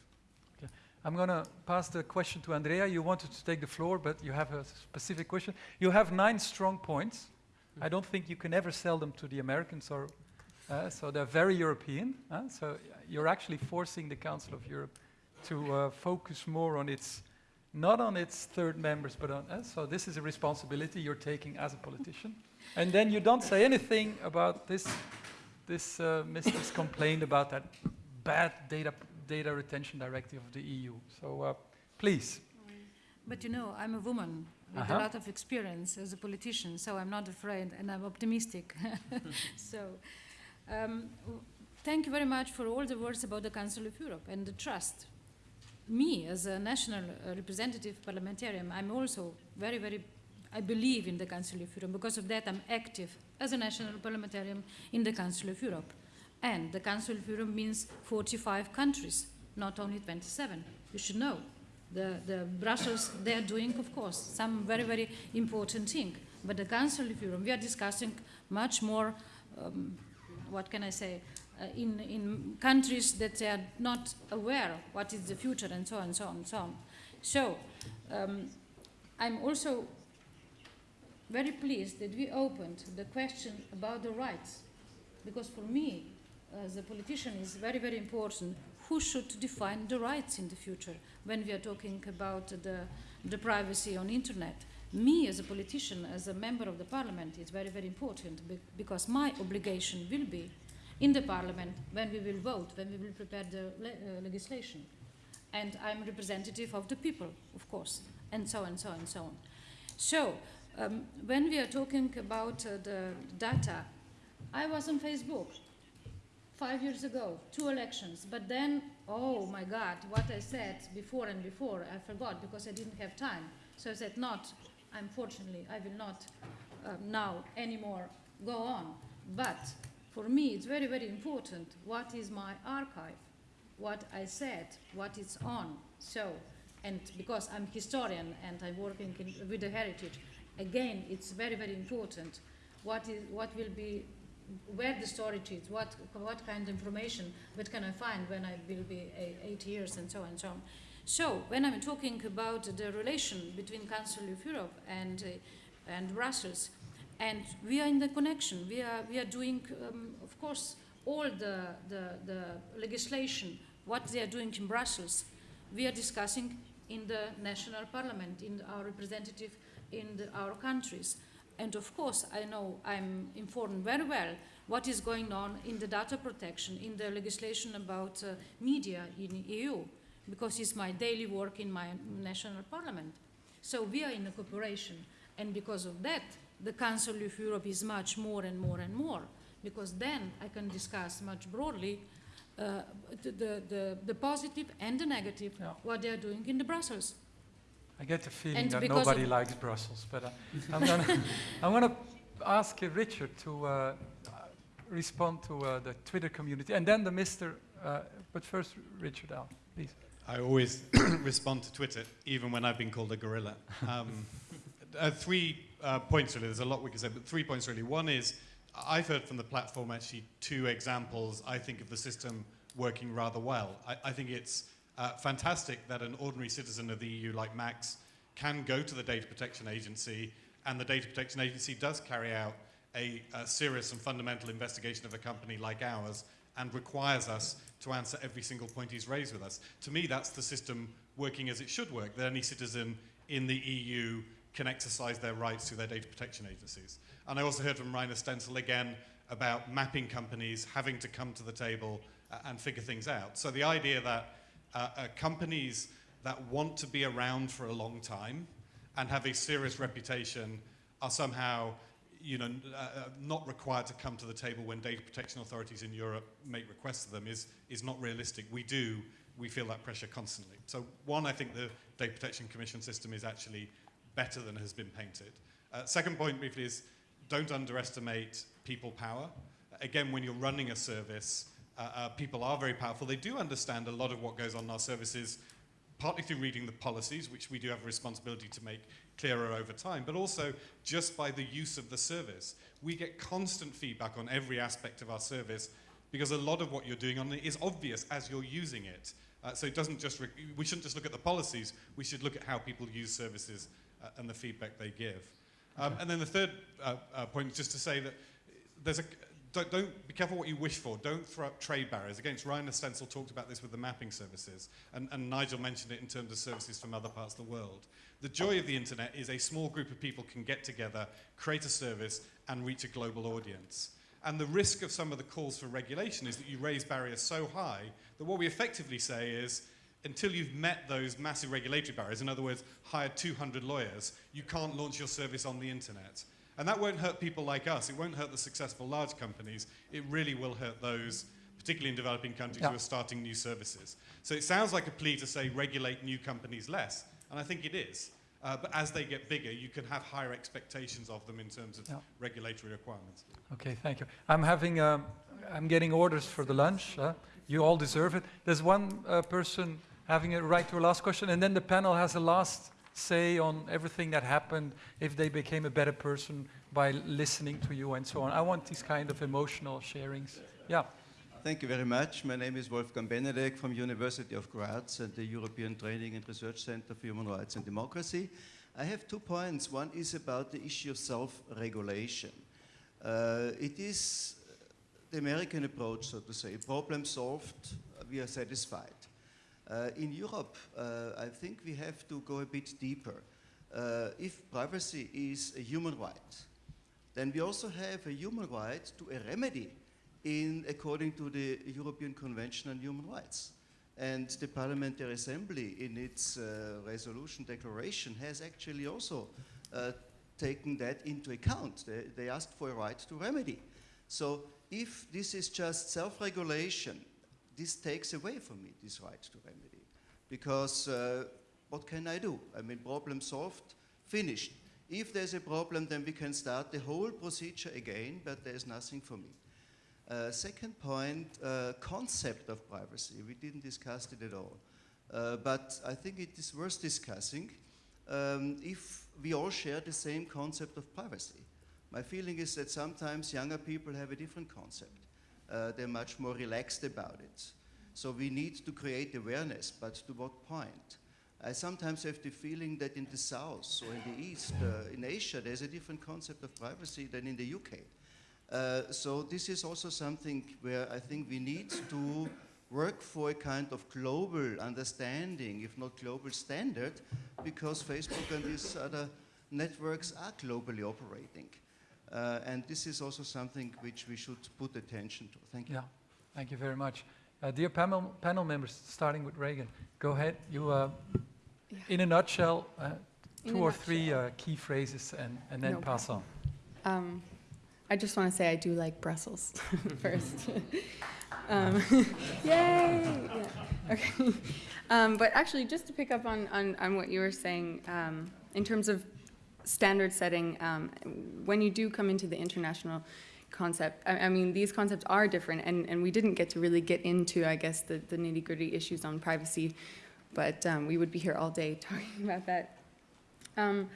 Okay. I'm going to pass the question to Andreja. You wanted to take the floor, but you have a specific question. You have nine strong points. I don't think you can ever sell them to the Americans, or uh, so they're very European. Uh, so you're actually forcing the Council of Europe to uh, focus more on its, not on its third members, but on. Uh, so this is a responsibility you're taking as a politician. and then you don't say anything about this this uh, Mistress complained about that bad data, data retention directive of the EU. So uh, please. But you know, I'm a woman with uh -huh. a lot of experience as a politician, so I'm not afraid and I'm optimistic. so um, thank you very much for all the words about the Council of Europe and the trust. Me, as a national uh, representative parliamentarian, I'm also very, very I believe in the Council of Europe. Because of that, I'm active as a national parliamentarian in the Council of Europe. And the Council of Europe means 45 countries, not only 27. You should know. The, the Brussels, they're doing, of course, some very, very important thing. But the Council of Europe, we are discussing much more, um, what can I say, uh, in, in countries that they are not aware what is the future and so on and so on and so on. So um, I'm also very pleased that we opened the question about the rights, because for me, as a politician, it's very, very important who should define the rights in the future when we are talking about the, the privacy on internet. Me, as a politician, as a member of the parliament, is very, very important because my obligation will be in the parliament when we will vote, when we will prepare the le uh, legislation. And I'm representative of the people, of course, and so on, and so on, and so on. So, um, when we are talking about uh, the data, I was on Facebook five years ago, two elections, but then, oh my God, what I said before and before, I forgot because I didn't have time. So I said, not, unfortunately, I will not uh, now anymore go on. But for me, it's very, very important what is my archive, what I said, what is on. So, and because I'm historian and I'm working in, with the heritage, again, it's very, very important what is what will be where the storage is, what what kind of information, what can I find when I will be eight years, and so on and so on. So when I'm talking about the relation between Council of Europe and uh, and Brussels, and we are in the connection. We are we are doing, um, of course, all the, the the legislation what they are doing in Brussels. We are discussing in the national parliament, in our representative in the, our countries. And of course, I know I'm informed very well what is going on in the data protection, in the legislation about uh, media in the EU, because it's my daily work in my national parliament. So we are in a cooperation, and because of that, the Council of Europe is much more and more and more, because then I can discuss much broadly uh, the, the, the, positive and the negative, yeah. what they are doing in the Brussels. I get the feeling and that nobody likes Brussels, but uh, I'm gonna I'm gonna ask Richard to uh, respond to uh, the Twitter community, and then the Mister. Uh, but first, Richard, Al, please. I always respond to Twitter, even when I've been called a gorilla. Um, uh, three uh, points really. There's a lot we can say, but three points really. One is I've heard from the platform actually two examples. I think of the system working rather well. I, I think it's uh, fantastic that an ordinary citizen of the EU like Max can go to the Data Protection Agency and the Data Protection Agency does carry out a, a, serious and fundamental investigation of a company like ours and requires us to answer every single point he's raised with us. To me, that's the system working as it should work, that any citizen in the EU can exercise their rights through their data protection agencies. And I also heard from Rainer Stentzel again about mapping companies having to come to the table uh, and figure things out. So the idea that uh, uh, companies that want to be around for a long time and have a serious reputation are somehow you know, uh, uh, not required to come to the table when data protection authorities in Europe make requests of them is, is not realistic. We do, we feel that pressure constantly. So one, I think the Data Protection Commission system is actually better than has been painted. Uh, second point briefly is don't underestimate people power. Again, when you're running a service, uh, uh, people are very powerful. They do understand a lot of what goes on in our services, partly through reading the policies, which we do have a responsibility to make clearer over time, but also just by the use of the service. We get constant feedback on every aspect of our service because a lot of what you're doing on it is obvious as you're using it. Uh, so it doesn't just, we shouldn't just look at the policies, we should look at how people use services uh, and the feedback they give. Um, and then the third uh, uh point is just to say that there's a, don't, don't, be careful what you wish for. Don't throw up trade barriers. Against Rainer Stentzel talked about this with the mapping services, and, and Nigel mentioned it in terms of services from other parts of the world. The joy of the internet is a small group of people can get together, create a service, and reach a global audience. And the risk of some of the calls for regulation is that you raise barriers so high that what we effectively say is, until you've met those massive regulatory barriers, in other words, hired 200 lawyers, you can't launch your service on the internet. And that won't hurt people like us. It won't hurt the successful large companies. It really will hurt those, particularly in developing countries, yeah. who are starting new services. So it sounds like a plea to say regulate new companies less, and I think it is. Uh, but as they get bigger, you can have higher expectations of them in terms of yeah. regulatory requirements. Okay, thank you. I'm having, um, I'm getting orders for the lunch. Uh, you all deserve it. There's one uh, person having a right to a last question, and then the panel has a last say on everything that happened, if they became a better person by listening to you and so on. I want these kind of emotional sharings. Yeah. Thank you very much. My name is Wolfgang Benedek from University of Graz and the European Training and Research Center for Human Rights and Democracy. I have two points. One is about the issue of self-regulation. Uh, it is the American approach, so to say. Problem solved, we are satisfied. Uh, in Europe, uh, I think we have to go a bit deeper. Uh, if privacy is a human right, then we also have a human right to a remedy in according to the European Convention on Human Rights. And the Parliamentary Assembly, in its uh, resolution declaration, has actually also uh, taken that into account. They, they, asked for a right to remedy. So if this is just self-regulation this takes away from me this right to remedy. Because uh, what can I do? I mean, problem solved, finished. If there's a problem, then we can start the whole procedure again, but there's nothing for me. Uh, second point, uh, concept of privacy. We didn't discuss it at all. Uh, but I think it is worth discussing um, if we all share the same concept of privacy. My feeling is that sometimes younger people have a different concept. Uh, they're much more relaxed about it. So we need to create awareness, but to what point? I sometimes have the feeling that in the South or in the East, uh, in Asia, there's a different concept of privacy than in the UK. Uh, so this is also something where I think we need to work for a kind of global understanding, if not global standard, because Facebook and these other networks are globally operating. Uh, and this is also something which we should put attention to. Thank you. Yeah, thank you very much. Uh, dear panel, panel members, starting with Raegan, go ahead. You, uh, yeah. in a nutshell, uh, two or nutshell. three uh, key phrases and, and then no pass on. Um, I just want to say I do like Brussels first. um, yay! Yeah. Okay. Um, but actually, just to pick up on, on, on what you were saying, um, in terms of standard setting, um, when you do come into the international concept, I, I, mean, these concepts are different, and, and we didn't get to really get into, I guess, the, the nitty gritty issues on privacy, but um, we would be here all day talking about that. Um,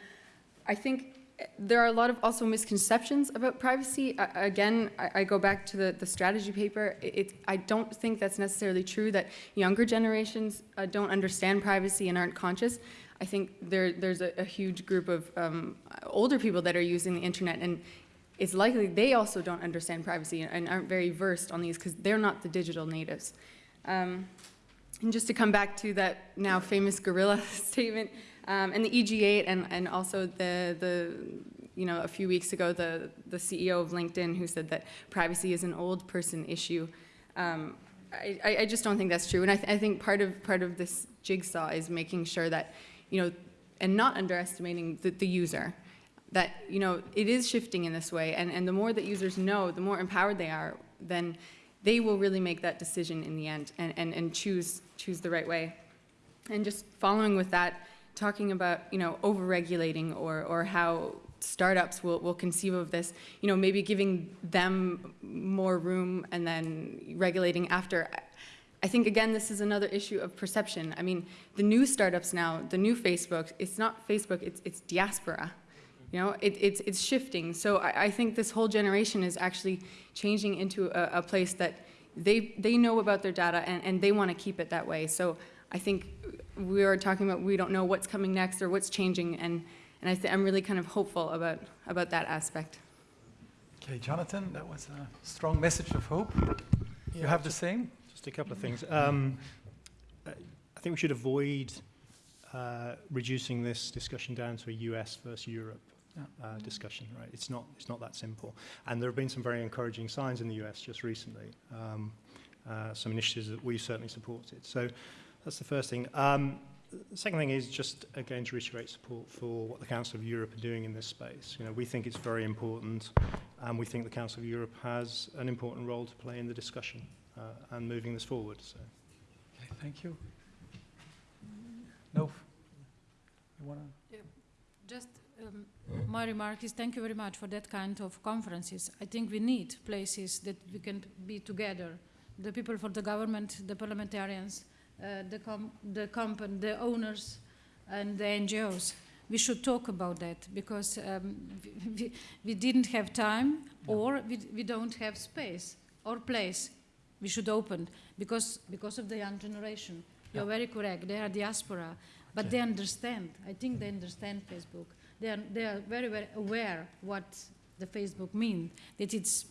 I think there are a lot of also misconceptions about privacy. I, again, I, I, go back to the, the strategy paper. It, it, I don't think that's necessarily true that younger generations uh, don't understand privacy and aren't conscious. I think there, there's a, a huge group of um, older people that are using the internet and it's likely they also don't understand privacy and aren't very versed on these because they're not the digital natives. Um, and just to come back to that now famous gorilla statement, um, and the EG8 and, and also the, the, you know, a few weeks ago, the, the CEO of LinkedIn who said that privacy is an old person issue. Um, I, I just don't think that's true. And I, th I think part of, part of this jigsaw is making sure that you know, and not underestimating the, the user. That, you know, it is shifting in this way, and, and the more that users know, the more empowered they are, then they will really make that decision in the end and, and, and choose, choose the right way. And just following with that, talking about, you know, over-regulating or, or how startups will, will conceive of this, you know, maybe giving them more room and then regulating after. I think, again, this is another issue of perception. I mean, the new startups now, the new Facebook, it's not Facebook, it's, it's diaspora. You know, it, it's, it's shifting. So I, I, think this whole generation is actually changing into a, a place that they, they know about their data and, and they want to keep it that way. So I think we are talking about we don't know what's coming next or what's changing, and, and I I'm really kind of hopeful about, about that aspect. Okay, Jonathan, that was a strong message of hope. Yeah, you have the same? Just a couple of things. Um, I think we should avoid uh, reducing this discussion down to a US versus Europe uh, discussion, right? It's not, it's not that simple. And there have been some very encouraging signs in the US just recently, um, uh, some initiatives that we've certainly supported. So that's the first thing. Um, the second thing is just, again, to reiterate support for what the Council of Europe are doing in this space. You know, we think it's very important, and we think the Council of Europe has an important role to play in the discussion and moving this forward. So. Okay, thank you. No. You want to? Yeah, just um, my remark is thank you very much for that kind of conferences. I think we need places that we can be together. The people for the government, the parliamentarians, uh, the, com the company, the owners, and the NGOs. We should talk about that because um, we, we, didn't have time or we, we don't have space or place we should open because, because of the young generation. You're yeah. very correct. They are diaspora, but okay. they understand. I think they understand Facebook. They are, they are very, very aware what the Facebook means, that it's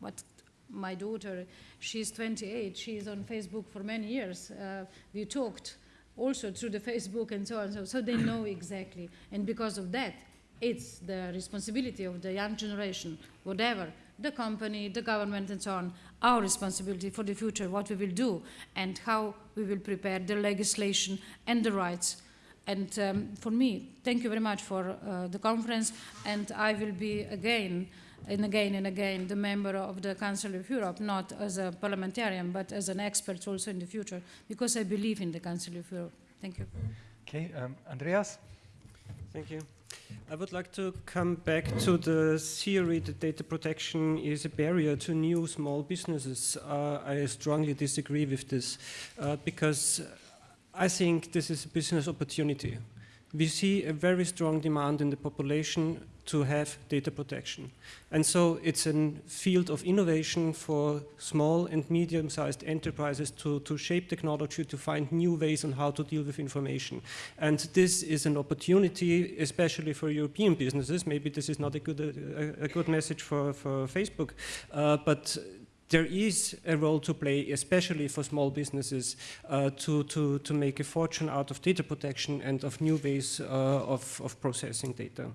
what my daughter, she's 28, she's on Facebook for many years. Uh, we talked also through the Facebook and so on, so, so they know exactly. And because of that, it's the responsibility of the young generation, whatever, the company, the government and so on, our responsibility for the future, what we will do and how we will prepare the legislation and the rights. And um, for me, thank you very much for uh, the conference and I will be again and again and again the member of the Council of Europe, not as a parliamentarian, but as an expert also in the future, because I believe in the Council of Europe. Thank you. Okay, um, Andreas? Thank you. I would like to come back to the theory that data protection is a barrier to new small businesses. Uh, I strongly disagree with this uh, because I think this is a business opportunity. We see a very strong demand in the population to have data protection. And so it's a field of innovation for small and medium-sized enterprises to, to shape technology, to find new ways on how to deal with information. And this is an opportunity, especially for European businesses. Maybe this is not a good, a, a good message for, for Facebook, uh, but there is a role to play, especially for small businesses, uh, to, to, to make a fortune out of data protection and of new ways uh, of, of processing data.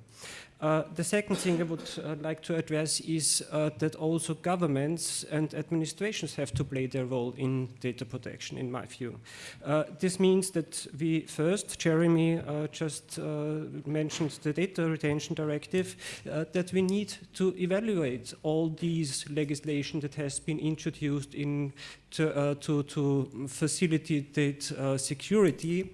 Uh, the second thing I would uh, like to address is uh, that also governments and administrations have to play their role in data protection, in my view. Uh, this means that we first, Jeremy uh, just mentioned the Data Retention Directive, that we need to evaluate all these legislation that has been introduced in to, to, to facilitate security.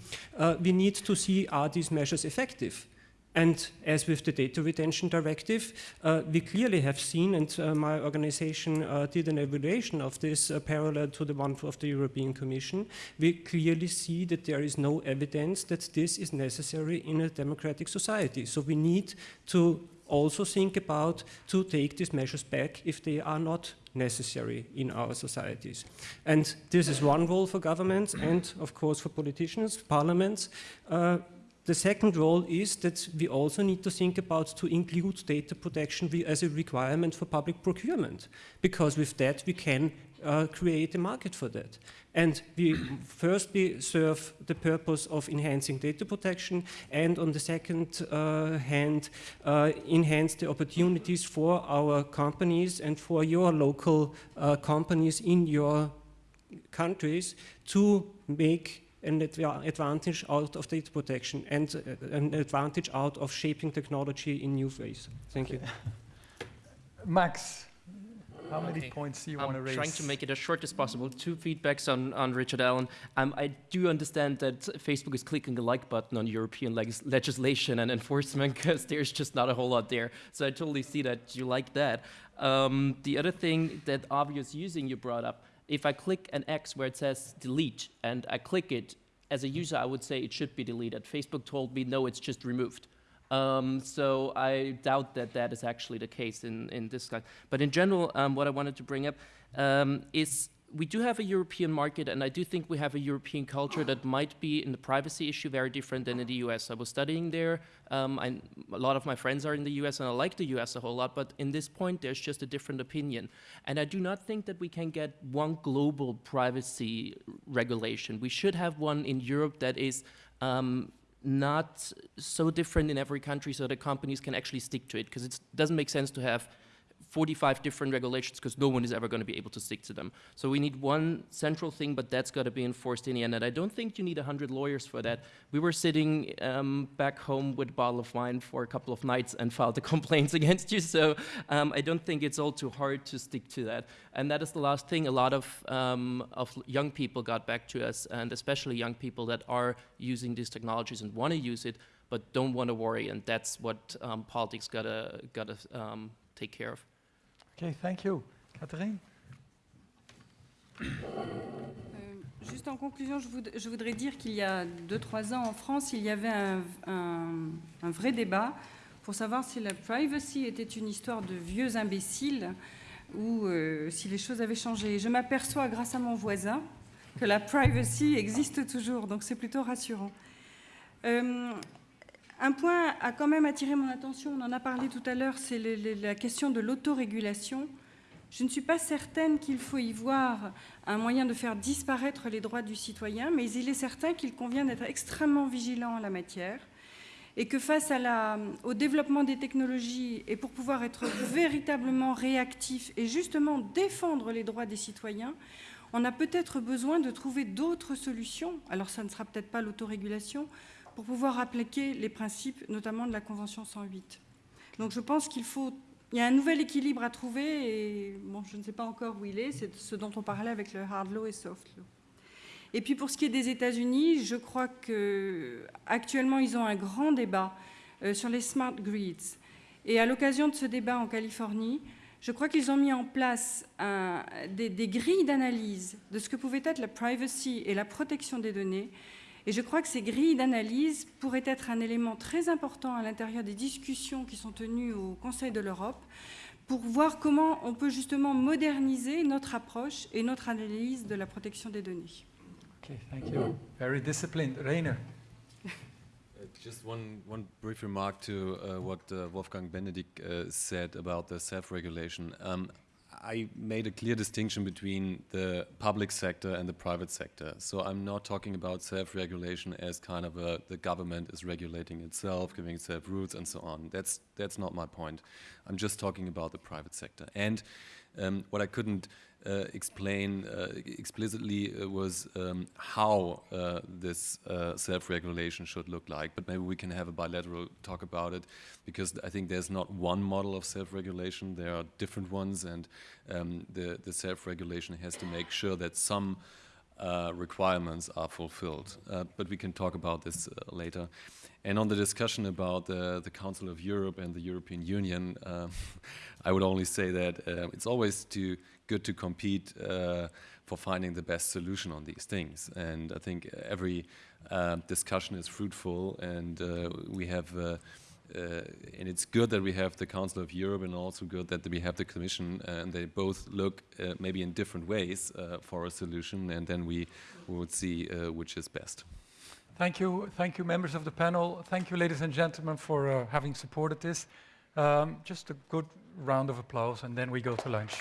we need to see are these measures effective and as with the data retention directive, uh, we clearly have seen, and uh, my organization uh, did an evaluation of this uh, parallel to the one of the European Commission, we clearly see that there is no evidence that this is necessary in a democratic society. So we need to also think about to take these measures back if they are not necessary in our societies. And this is one role for governments and, of course, for politicians, parliaments, uh, the second role is that we also need to think about to include data protection as a requirement for public procurement, because with that we can uh, create a market for that. And we firstly serve the purpose of enhancing data protection and on the second uh, hand uh, enhance the opportunities for our companies and for your local uh, companies in your countries to make an advantage out of data protection and uh, an advantage out of shaping technology in new ways. Thank you. Max, how many okay. points do you I'm want to raise? I'm trying to make it as short as possible. Two feedbacks on, on Richard Allan. Um, I do understand that Facebook is clicking the like button on European legislation and enforcement because there's just not a whole lot there. So I totally see that you like that. Um, the other thing that obvious using you brought up, if I click an X where it says delete and I click it, as a user, I would say it should be deleted. Facebook told me, no, it's just removed. Um, so I doubt that that is actually the case in, in this guy. But in general, um, what I wanted to bring up um, is we do have a European market, and I do think we have a European culture that might be in the privacy issue very different than in the US. I was studying there. Um, a lot of my friends are in the US, and I like the US a whole lot, but in this point, there's just a different opinion. And I do not think that we can get one global privacy regulation. We should have one in Europe that is um, not so different in every country so that companies can actually stick to it, because it doesn't make sense to have 45 different regulations because no one is ever going to be able to stick to them. So we need one central thing, but that's got to be enforced in the end. And I don't think you need 100 lawyers for that. We were sitting um, back home with a bottle of wine for a couple of nights and filed the complaints against you. So um, I don't think it's all too hard to stick to that. And that is the last thing. A lot of, um, of young people got back to us, and especially young people that are using these technologies and want to use it, but don't want to worry. And that's what um, politics got to gotta, um, take care of. Okay, thank you. Catherine? Euh, Juste en conclusion, je, voud je voudrais dire qu'il y a 2-3 ans en France, il y avait un, vrai débat pour savoir si la privacy était une histoire de vieux imbéciles ou euh, si les choses avaient changé. Je m'aperçois grâce à mon voisin que la privacy existe toujours, donc c'est plutôt rassurant. Euh, un point a quand même attiré mon attention, on en a parlé tout à l'heure, c'est la question de l'autorégulation. Je ne suis pas certaine qu'il faut y voir un moyen de faire disparaître les droits du citoyen, mais il est certain qu'il convient d'être extrêmement vigilant en la matière et que face au développement des technologies et pour pouvoir être véritablement réactif et justement défendre les droits des citoyens, on a peut-être besoin de trouver d'autres solutions. Alors ça ne sera peut-être pas l'autorégulation, pour pouvoir appliquer les principes, notamment de la Convention 108. Donc je pense qu'il faut... Il y a un nouvel équilibre à trouver, et bon, je ne sais pas encore où il est, c'est ce dont on parlait avec le hard law et soft law. Et puis pour ce qui est des États-Unis, je crois qu'actuellement, ils ont un grand débat euh, sur les smart grids. Et à l'occasion de ce débat en Californie, je crois qu'ils ont mis en place des, des grilles d'analyse de ce que pouvait être la privacy et la protection des données Et je crois que ces grilles d'analyse pourraient être un élément très important à l'intérieur des discussions qui sont tenues au Conseil de l'Europe pour voir comment on peut justement moderniser notre approche et notre analyse de la protection des données. Okay, thank you. Very disciplined. Rainer. Uh, Just one, one brief remark to uh, what uh, Wolfgang Benedikt uh, said about the self-regulation. Um, I made a clear distinction between the public sector and the private sector. So I'm not talking about self-regulation as kind of a, the government is regulating itself, giving itself rules and so on. That's, that's not my point. I'm just talking about the private sector. And um, what I couldn't explain uh, explicitly uh, was um, how uh, this uh, self-regulation should look like. But maybe we can have a bilateral talk about it, because I think there's not one model of self-regulation. There are different ones, and um, the, the self-regulation has to make sure that some uh, requirements are fulfilled. Uh, but we can talk about this uh, later. And on the discussion about uh, the Council of Europe and the European Union, uh, I would only say that uh, it's always too good to compete uh, for finding the best solution on these things. And I think every uh, discussion is fruitful, and uh, we have. Uh, and it's good that we have the Council of Europe, and also good that we have the Commission, and they both look uh, maybe in different ways uh, for a solution, and then we, would see which is best. Thank you, thank you, members of the panel. Thank you, ladies and gentlemen, for uh, having supported this. Um, just a good round of applause, and then we go to lunch.